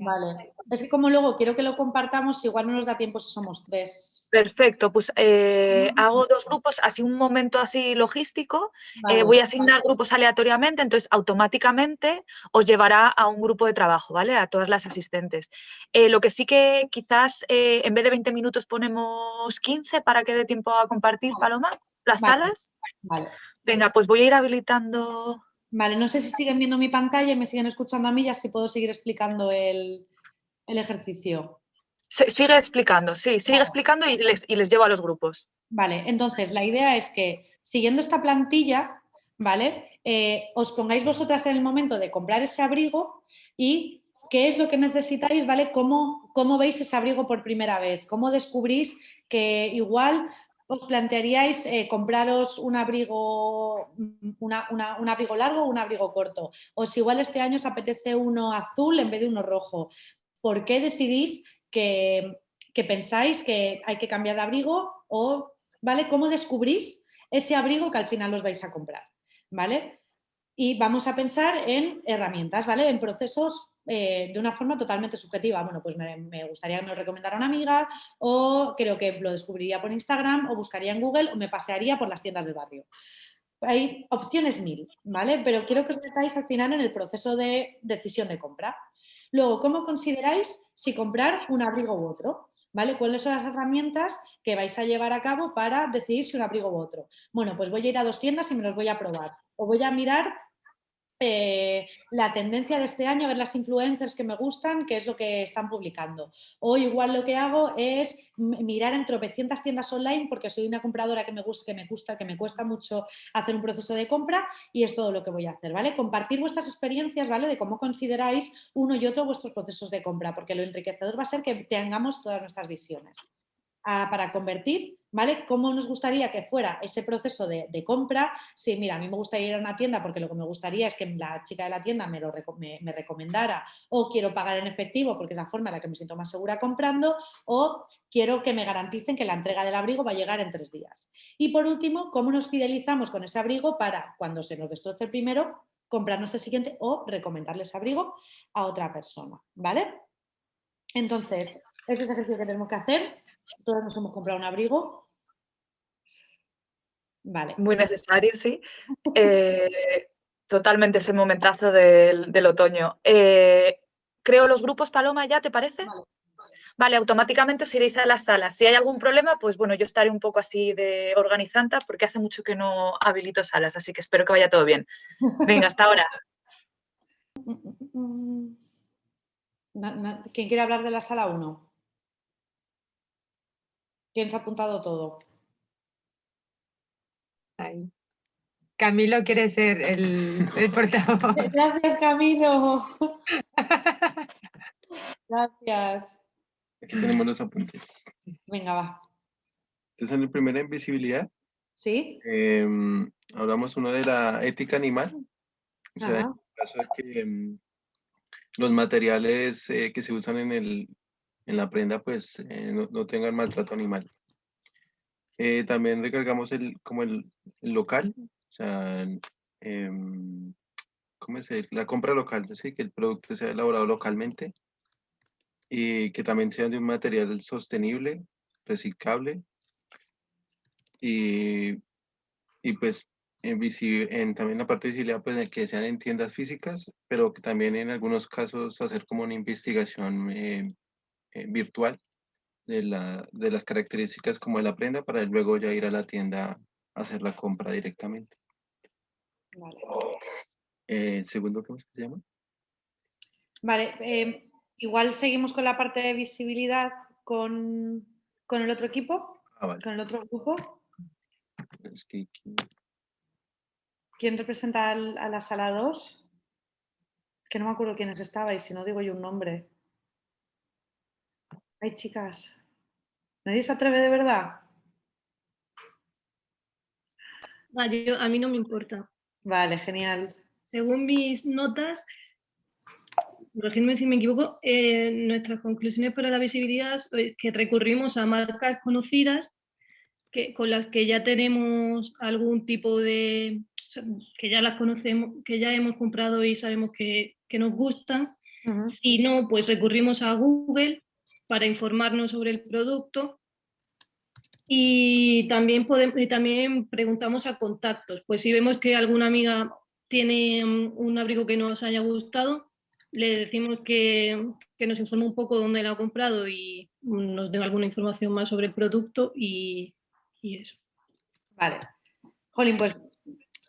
Vale. Es que como luego quiero que lo compartamos, igual no nos da tiempo si somos tres. Perfecto, pues eh, hago dos grupos, así un momento así logístico, eh, voy a asignar grupos aleatoriamente, entonces automáticamente os llevará a un grupo de trabajo, ¿vale? A todas las asistentes. Eh, lo que sí que quizás en vez de 20 minutos ponemos 15 para que dé tiempo a compartir, Paloma, las salas. Vale. Venga, pues voy a ir habilitando Vale, no sé si siguen viendo mi pantalla y me siguen escuchando a mí, ya si puedo seguir explicando el, ejercicio. sigue explicando, sí, sigue explicando y les, y les llevo a los grupos. Vale, entonces la idea es que siguiendo esta plantilla, ¿vale? Eh, os pongáis vosotras en el momento de comprar ese abrigo y qué es lo que necesitáis, ¿vale? ¿Cómo, cómo veis ese abrigo por primera vez? ¿Cómo descubrís que igual os plantearíais eh, compraros un abrigo, un abrigo largo o un abrigo corto? O si igual este año os apetece uno azul en vez de uno rojo. ¿Por qué decidís que, que pensáis que hay que cambiar de abrigo? O, ¿vale? ¿Cómo descubrís ese abrigo que al final os vais a comprar? ¿Vale? Y vamos a pensar en herramientas, ¿vale? En procesos eh, de una forma totalmente subjetiva. Bueno, pues me, gustaría que me lo recomendara una amiga o creo que lo descubriría por Instagram o buscaría en Google o me pasearía por las tiendas del barrio. Hay opciones mil, ¿vale? Pero quiero que os metáis al final en el proceso de decisión de compra. Luego, ¿cómo consideráis si comprar un abrigo u otro? ¿Vale? ¿Cuáles son las herramientas que vais a llevar a cabo para decidir si un abrigo u otro? Bueno, pues voy a ir a dos tiendas y me los voy a probar. O voy a mirar eh, la tendencia de este año, a ver las influencers que me gustan, qué es lo que están publicando. O igual lo que hago es mirar en tropecientas tiendas online porque soy una compradora que me gusta, que me gusta, que me cuesta mucho hacer un proceso de compra y es todo lo que voy a hacer, ¿vale? Compartir vuestras experiencias, ¿vale? De cómo consideráis uno y otro vuestros procesos de compra, porque lo enriquecedor va a ser que tengamos todas nuestras visiones. Ah, para convertir ¿vale? ¿Cómo nos gustaría que fuera ese proceso de, compra? Si, mira, a mí me gustaría ir a una tienda porque lo que me gustaría es que la chica de la tienda me, lo, me, recomendara o quiero pagar en efectivo porque es la forma en la que me siento más segura comprando o quiero que me garanticen que la entrega del abrigo va a llegar en tres días. Y por último, ¿cómo nos fidelizamos con ese abrigo para cuando se nos destroce el primero, comprarnos el siguiente o recomendarle ese abrigo a otra persona, ¿vale? Entonces, este es el ejercicio que tenemos que hacer todos nos hemos comprado un abrigo. Vale. Muy necesario, sí. Eh, totalmente ese momentazo del, otoño. Eh, creo los grupos, Paloma, ¿ya te parece? Vale. automáticamente os iréis a las salas. Si hay algún problema, pues bueno, yo estaré un poco así de organizanta porque hace mucho que no habilito salas, así que espero que vaya todo bien. Venga, hasta ahora. ¿Quién quiere hablar de la sala 1? ¿Quién se ha apuntado todo? Camilo quiere ser el, el portavoz. Gracias, Camilo. Gracias. Aquí tenemos los apuntes. Venga, va. Entonces, en el primero, en visibilidad. Sí. Em, hablamos uno de la ética animal. O sea, el caso es que em, los materiales eh, que se usan en el, en la prenda pues eh, no, tengan maltrato animal. Eh, también recargamos el, como el, local, o sea, em, ¿cómo es? La compra local, ¿sí? que el producto sea elaborado localmente y que también sea de un material sostenible, reciclable y, y pues en, en, también la parte de visibilidad pues que sean en tiendas físicas, pero que también en algunos casos hacer como una investigación eh, eh, virtual de, la, de las características como de la prenda para luego ya ir a la tienda a hacer la compra directamente. Vale. Eh, segundo, ¿cómo se llama? Vale, em, igual seguimos con la parte de visibilidad con, con el otro equipo, ah, con el otro grupo. ¿Quién representa a la sala 2? Que no me acuerdo quiénes estaban y si no digo yo un nombre. Ay, chicas, ¿nadie se atreve de verdad? a mí no me importa. Vale, genial. Según mis notas, corregidme si me equivoco, eh, nuestras conclusiones para la visibilidad es que recurrimos a marcas conocidas que, con las que ya tenemos algún tipo de, que ya las conocemos, que ya hemos comprado y sabemos que, nos gustan. Si no, pues recurrimos a Google para informarnos sobre el producto. Y también, podemos, y también preguntamos a contactos, pues si vemos que alguna amiga tiene mm, un abrigo que nos haya gustado, le decimos que, que nos informe un poco dónde lo ha comprado y nos den alguna información más sobre el producto y, y eso. Vale. Jolín, pues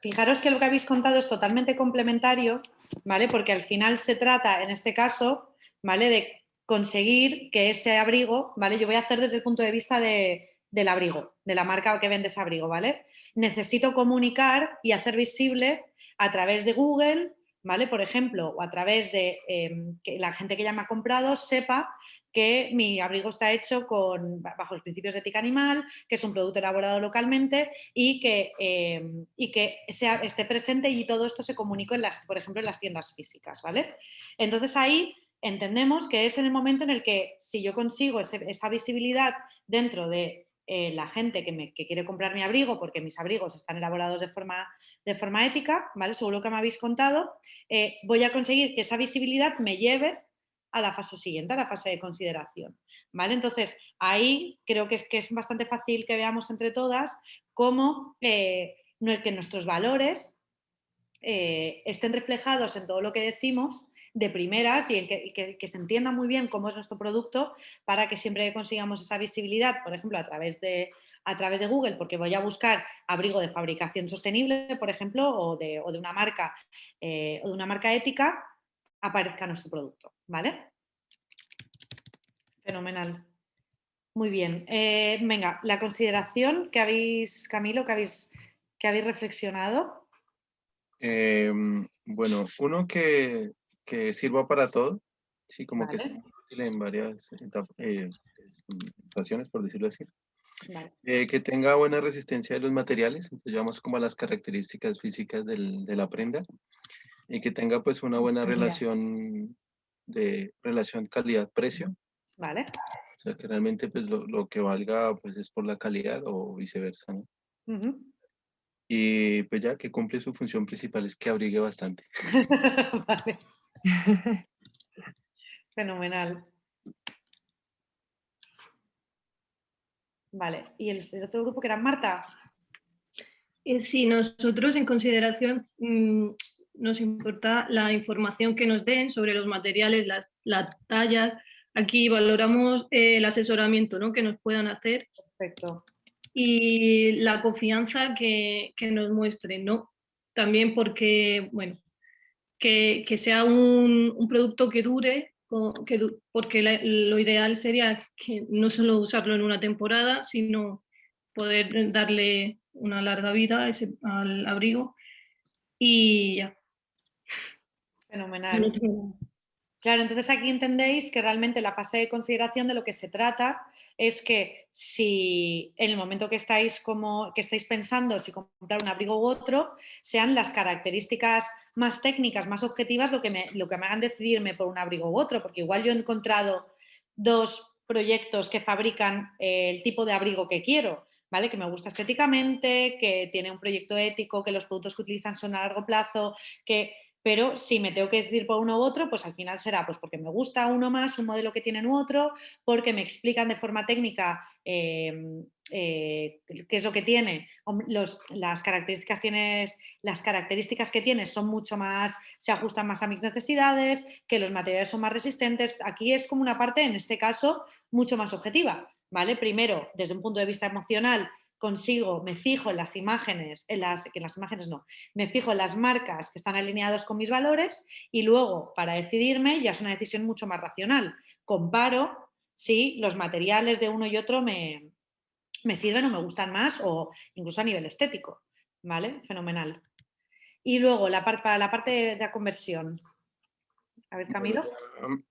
fijaros que lo que habéis contado es totalmente complementario, ¿vale? Porque al final se trata, en este caso, ¿vale? De conseguir que ese abrigo, ¿vale? Yo voy a hacer desde el punto de vista del abrigo, de la marca que vende ese abrigo, ¿vale? Necesito comunicar y hacer visible a través de Google, ¿vale? Por ejemplo, o a través de em, que la gente que ya me ha comprado sepa que mi abrigo está hecho con, bajo los principios de ética animal, que es un producto elaborado localmente y que, em, y que sea, esté presente y todo esto se comunique, en las, por ejemplo, en las tiendas físicas. ¿vale? Entonces ahí entendemos que es en el momento en el que si yo consigo esa visibilidad dentro de eh, la gente que, quiere comprar mi abrigo, porque mis abrigos están elaborados de forma, de forma ética, ¿vale? seguro que me habéis contado, eh, voy a conseguir que esa visibilidad me lleve a la fase siguiente, a la fase de consideración. ¿vale? Entonces, ahí creo que es, que es bastante fácil que veamos entre todas cómo eh, que nuestros valores eh, estén reflejados en todo lo que decimos de primeras y, en que, se entienda muy bien cómo es nuestro producto para que siempre consigamos esa visibilidad, por ejemplo, a través de, a través de Google, porque voy a buscar abrigo de fabricación sostenible, por ejemplo, o de, una, marca, eh, o de una marca ética, aparezca nuestro producto, ¿vale? Fenomenal. Muy bien. Eh, venga, la consideración que habéis, Camilo, que habéis, que habéis reflexionado. Em, bueno, uno que, que, sirva para todo, sí, como que es útil en varias eh, estaciones, por decirlo así. Eh, que tenga buena resistencia de los materiales, entonces vamos como a las características físicas del, de la prenda y que tenga pues una buena relación de relación calidad-precio. Vale. O sea, que realmente pues lo, lo, que valga pues es por la calidad o viceversa, ¿no? Y pues ya que cumple su función principal es que abrigue bastante. vale. Fenomenal. Vale, ¿y el, otro grupo que era Marta? Eh, sí, nosotros en consideración mm, nos importa la información que nos den sobre los materiales, las, tallas. Aquí valoramos eh, el asesoramiento ¿no? que nos puedan hacer. Perfecto. Y la confianza que, nos muestren, ¿no? También porque, bueno, que, sea un, producto que dure, que, porque lo ideal sería que no solo usarlo en una temporada, sino poder darle una larga vida ese, al abrigo y ya. Fenomenal. Claro, entonces aquí entendéis que realmente la fase de consideración de lo que se trata es que si en el momento que estáis, como, que estáis pensando si comprar un abrigo u otro, sean las características más técnicas, más objetivas, lo que me, lo que me hagan decidirme por un abrigo u otro, porque igual yo he encontrado dos proyectos que fabrican el tipo de abrigo que quiero, ¿vale? Que me gusta estéticamente, que tiene un proyecto ético, que los productos que utilizan son a largo plazo, que pero si me tengo que decidir por uno u otro, pues al final será pues porque me gusta uno más, un modelo que tienen u otro, porque me explican de forma técnica em, eh, qué es lo que tiene, las, características tienes, las características que tienes son mucho más, se ajustan más a mis necesidades, que los materiales son más resistentes. Aquí es como una parte, en este caso, mucho más objetiva. ¿vale? Primero, desde un punto de vista emocional, consigo, me fijo en las imágenes, en las, que las imágenes no, me fijo en las marcas que están alineadas con mis valores y luego para decidirme ya es una decisión mucho más racional. Comparo si los materiales de uno y otro me, me sirven o me gustan más o incluso a nivel estético. ¿Vale? Fenomenal. Y luego la para la parte de la conversión. A ver, Camilo.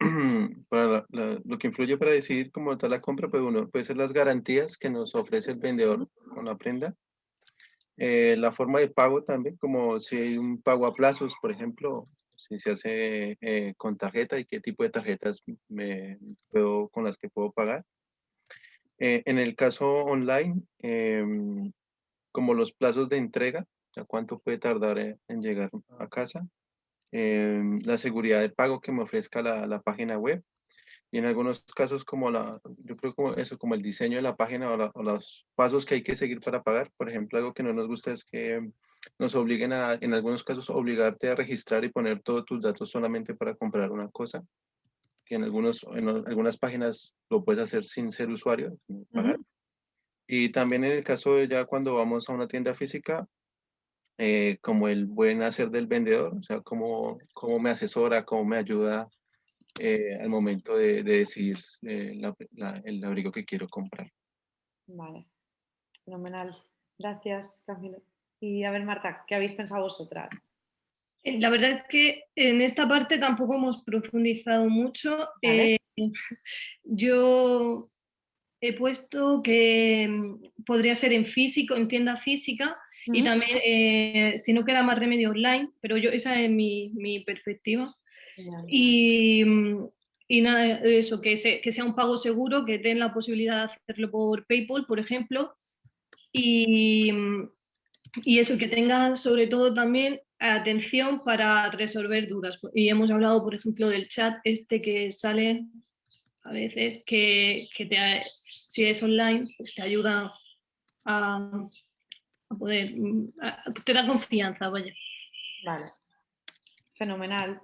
Para lo que influye para decidir cómo tal la compra, pues uno puede ser las garantías que nos ofrece el vendedor con la prenda. Eh, la forma de pago también, como si hay un pago a plazos, por ejemplo, si se hace eh, con tarjeta y qué tipo de tarjetas me puedo, con las que puedo pagar. Eh, en el caso online, em, como los plazos de entrega, o sea, cuánto puede tardar en llegar a casa. Em, la seguridad de pago que me ofrezca la, la, página web y en algunos casos como la, yo creo como eso, como el diseño de la página o, los pasos que hay que seguir para pagar. Por ejemplo, algo que no nos gusta es que nos obliguen a, en algunos casos, obligarte a registrar y poner todos tus datos solamente para comprar una cosa, que en, algunos, en algunas páginas lo puedes hacer sin ser usuario, pagar. Y también en el caso de ya cuando vamos a una tienda física, eh, como el buen hacer del vendedor, o sea, cómo, cómo me asesora, cómo me ayuda eh, al momento de, decidir eh, el abrigo que quiero comprar. Vale, fenomenal. Gracias, Camilo. Y a ver, Marta, ¿qué habéis pensado vosotras? La verdad es que en esta parte tampoco hemos profundizado mucho. Eh, yo he puesto que mm, podría ser en físico, en tienda física, y también, eh, si no queda más remedio online, pero yo esa es mi, mi perspectiva. Y, y, nada, eso, que, que sea un pago seguro, que den la posibilidad de hacerlo por PayPal, por ejemplo, y, y eso, que tengan sobre todo también atención para resolver dudas. Y hemos hablado, por ejemplo, del chat este que sale a veces, que, que te, si es online, pues te ayuda a, poder, te da confianza, vaya. Vale, fenomenal.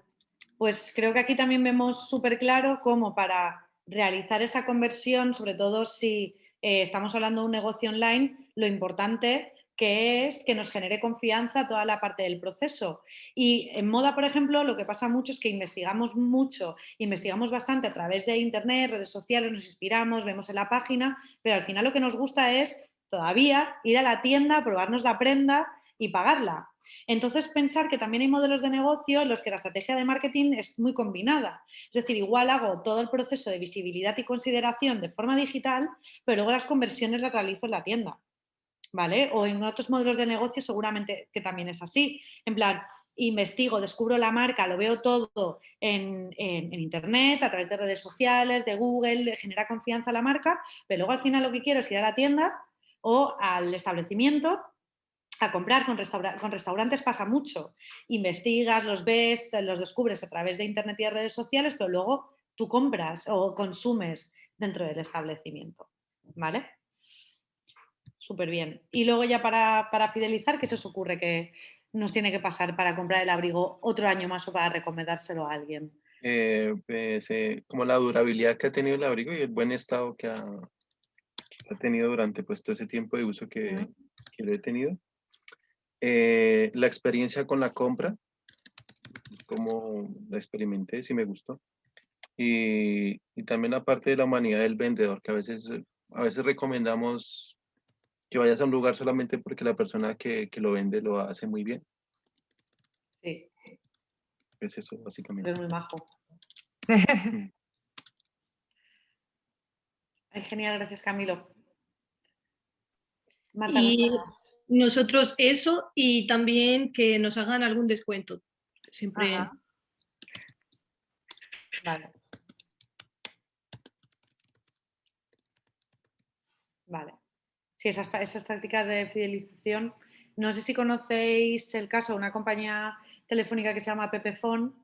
Pues creo que aquí también vemos súper claro cómo para realizar esa conversión, sobre todo si eh, estamos hablando de un negocio online, lo importante que es que nos genere confianza toda la parte del proceso. Y en moda, por ejemplo, lo que pasa mucho es que investigamos mucho, investigamos bastante a través de internet, redes sociales, nos inspiramos, vemos en la página, pero al final lo que nos gusta es todavía ir a la tienda, probarnos la prenda y pagarla. Entonces, pensar que también hay modelos de negocio en los que la estrategia de marketing es muy combinada. Es decir, igual hago todo el proceso de visibilidad y consideración de forma digital, pero luego las conversiones las realizo en la tienda. ¿vale? O en otros modelos de negocio seguramente que también es así. En plan, investigo, descubro la marca, lo veo todo en, internet, a través de redes sociales, de Google, genera confianza la marca, pero luego al final lo que quiero es ir a la tienda o al establecimiento a comprar con, con restaurantes pasa mucho. Investigas, los ves, los descubres a través de internet y de redes sociales, pero luego tú compras o consumes dentro del establecimiento. ¿Vale? súper bien. Y luego ya para, fidelizar, ¿qué se os ocurre que nos tiene que pasar para comprar el abrigo otro año más o para recomendárselo a alguien? Eh, pues, eh, como la durabilidad que ha tenido el abrigo y el buen estado que ha, tenido durante pues, todo ese tiempo de uso que, lo he tenido. Eh, la experiencia con la compra, como la experimenté, si me gustó. Y, y, también la parte de la humanidad del vendedor, que a veces, a veces recomendamos que vayas a un lugar solamente porque la persona que, lo vende lo hace muy bien. Sí. Es eso, básicamente. Es muy genial, gracias Camilo. y nosotros eso y también que nos hagan algún descuento. Siempre. Vale. Vale. Sí, esas, esas tácticas de fidelización. No sé si conocéis el caso de una compañía telefónica que se llama Pepefon,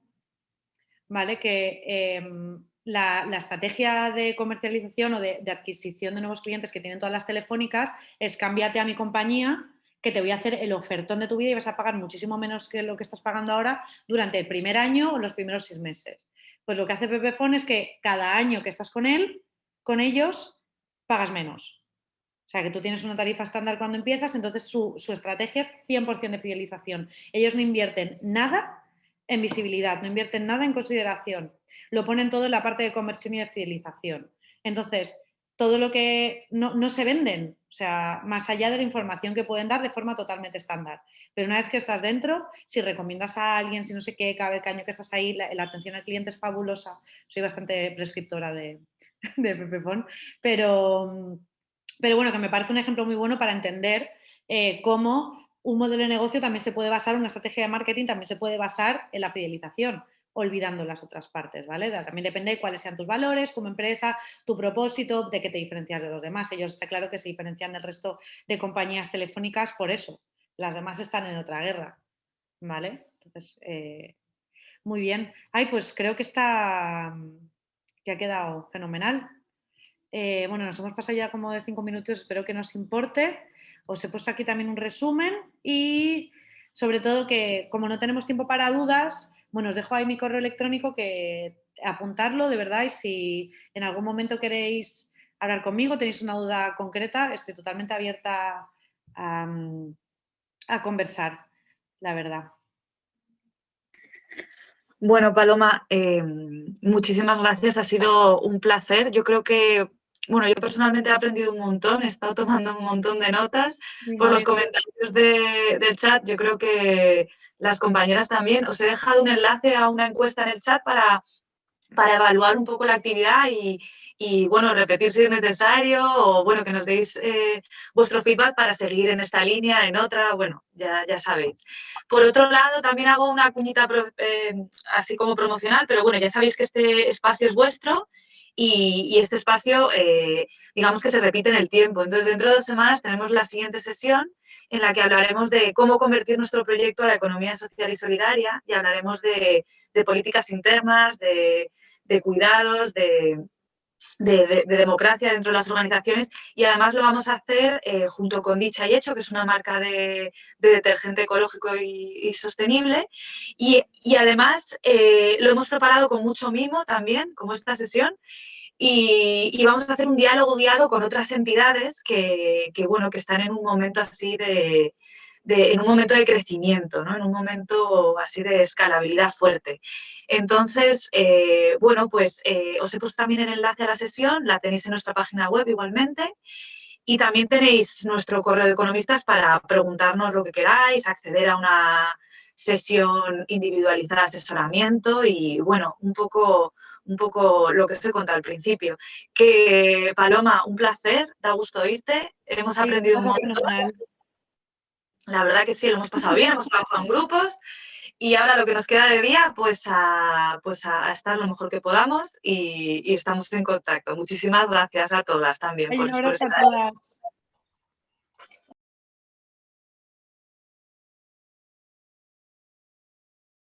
¿vale? que em, la, estrategia de comercialización o de, adquisición de nuevos clientes que tienen todas las telefónicas es cámbiate a mi compañía que te voy a hacer el ofertón de tu vida y vas a pagar muchísimo menos que lo que estás pagando ahora durante el primer año o los primeros seis meses. Pues lo que hace Pepefon es que cada año que estás con él, con ellos, pagas menos. O sea, que tú tienes una tarifa estándar cuando empiezas, entonces su, estrategia es 100% de fidelización. Ellos no invierten nada en visibilidad, no invierten nada en consideración. Lo ponen todo en la parte de conversión y de fidelización. Entonces, todo lo que no, se venden, o sea, más allá de la información que pueden dar de forma totalmente estándar. Pero una vez que estás dentro, si recomiendas a alguien, si no sé qué, cada año que estás ahí, la, atención al cliente es fabulosa. Soy bastante prescriptora de, de Pepefon, pero pero bueno, que me parece un ejemplo muy bueno para entender eh, cómo un modelo de negocio también se puede basar, una estrategia de marketing también se puede basar en la fidelización, olvidando las otras partes, ¿vale? También depende de cuáles sean tus valores como empresa, tu propósito, de qué te diferencias de los demás. Ellos está claro que se diferencian del resto de compañías telefónicas por eso. Las demás están en otra guerra, ¿vale? Entonces, eh, muy bien. Ay, pues creo que está, que ha quedado fenomenal. Eh, bueno, nos hemos pasado ya como de cinco minutos, espero que nos importe. Os he puesto aquí también un resumen y sobre todo que como no tenemos tiempo para dudas, bueno, os dejo ahí mi correo electrónico que apuntarlo de verdad y si en algún momento queréis hablar conmigo, tenéis una duda concreta, estoy totalmente abierta a, conversar, la verdad. Bueno, Paloma, eh, muchísimas gracias, ha sido un placer. Yo creo que bueno, yo personalmente he aprendido un montón, he estado tomando un montón de notas por los comentarios del chat. Yo creo que las compañeras también. Os he dejado un enlace a una encuesta en el chat para, para evaluar un poco la actividad y, bueno, repetir si es necesario o bueno, que nos deis eh, vuestro feedback para seguir en esta línea, en otra, bueno, ya, ya sabéis. Por otro lado, también hago una cuñita eh, así como promocional, pero bueno, ya sabéis que este espacio es vuestro y, este espacio, eh, digamos que se repite en el tiempo. Entonces, dentro de dos semanas tenemos la siguiente sesión en la que hablaremos de cómo convertir nuestro proyecto a la economía social y solidaria y hablaremos de, políticas internas, de cuidados, de, de, democracia dentro de las organizaciones y además lo vamos a hacer eh, junto con Dicha y Hecho, que es una marca de, detergente ecológico y, sostenible. Y, además eh, lo hemos preparado con mucho mimo también, como esta sesión. Y, vamos a hacer un diálogo guiado con otras entidades que, bueno, que están en un momento así de, en un momento de crecimiento, ¿no? en un momento así de escalabilidad fuerte. Entonces, eh, bueno, pues eh, os he puesto también el enlace a la sesión, la tenéis en nuestra página web igualmente. Y también tenéis nuestro correo de economistas para preguntarnos lo que queráis, acceder a una sesión individualizada de asesoramiento y, bueno, un poco, un poco lo que os he contado al principio. Que, Paloma, un placer, da gusto oírte, hemos aprendido un montón. La verdad que sí, lo hemos pasado bien, hemos trabajado en grupos y ahora lo que nos queda de día, pues a, pues a estar lo mejor que podamos y, estamos en contacto. Muchísimas gracias a todas también por, por estar.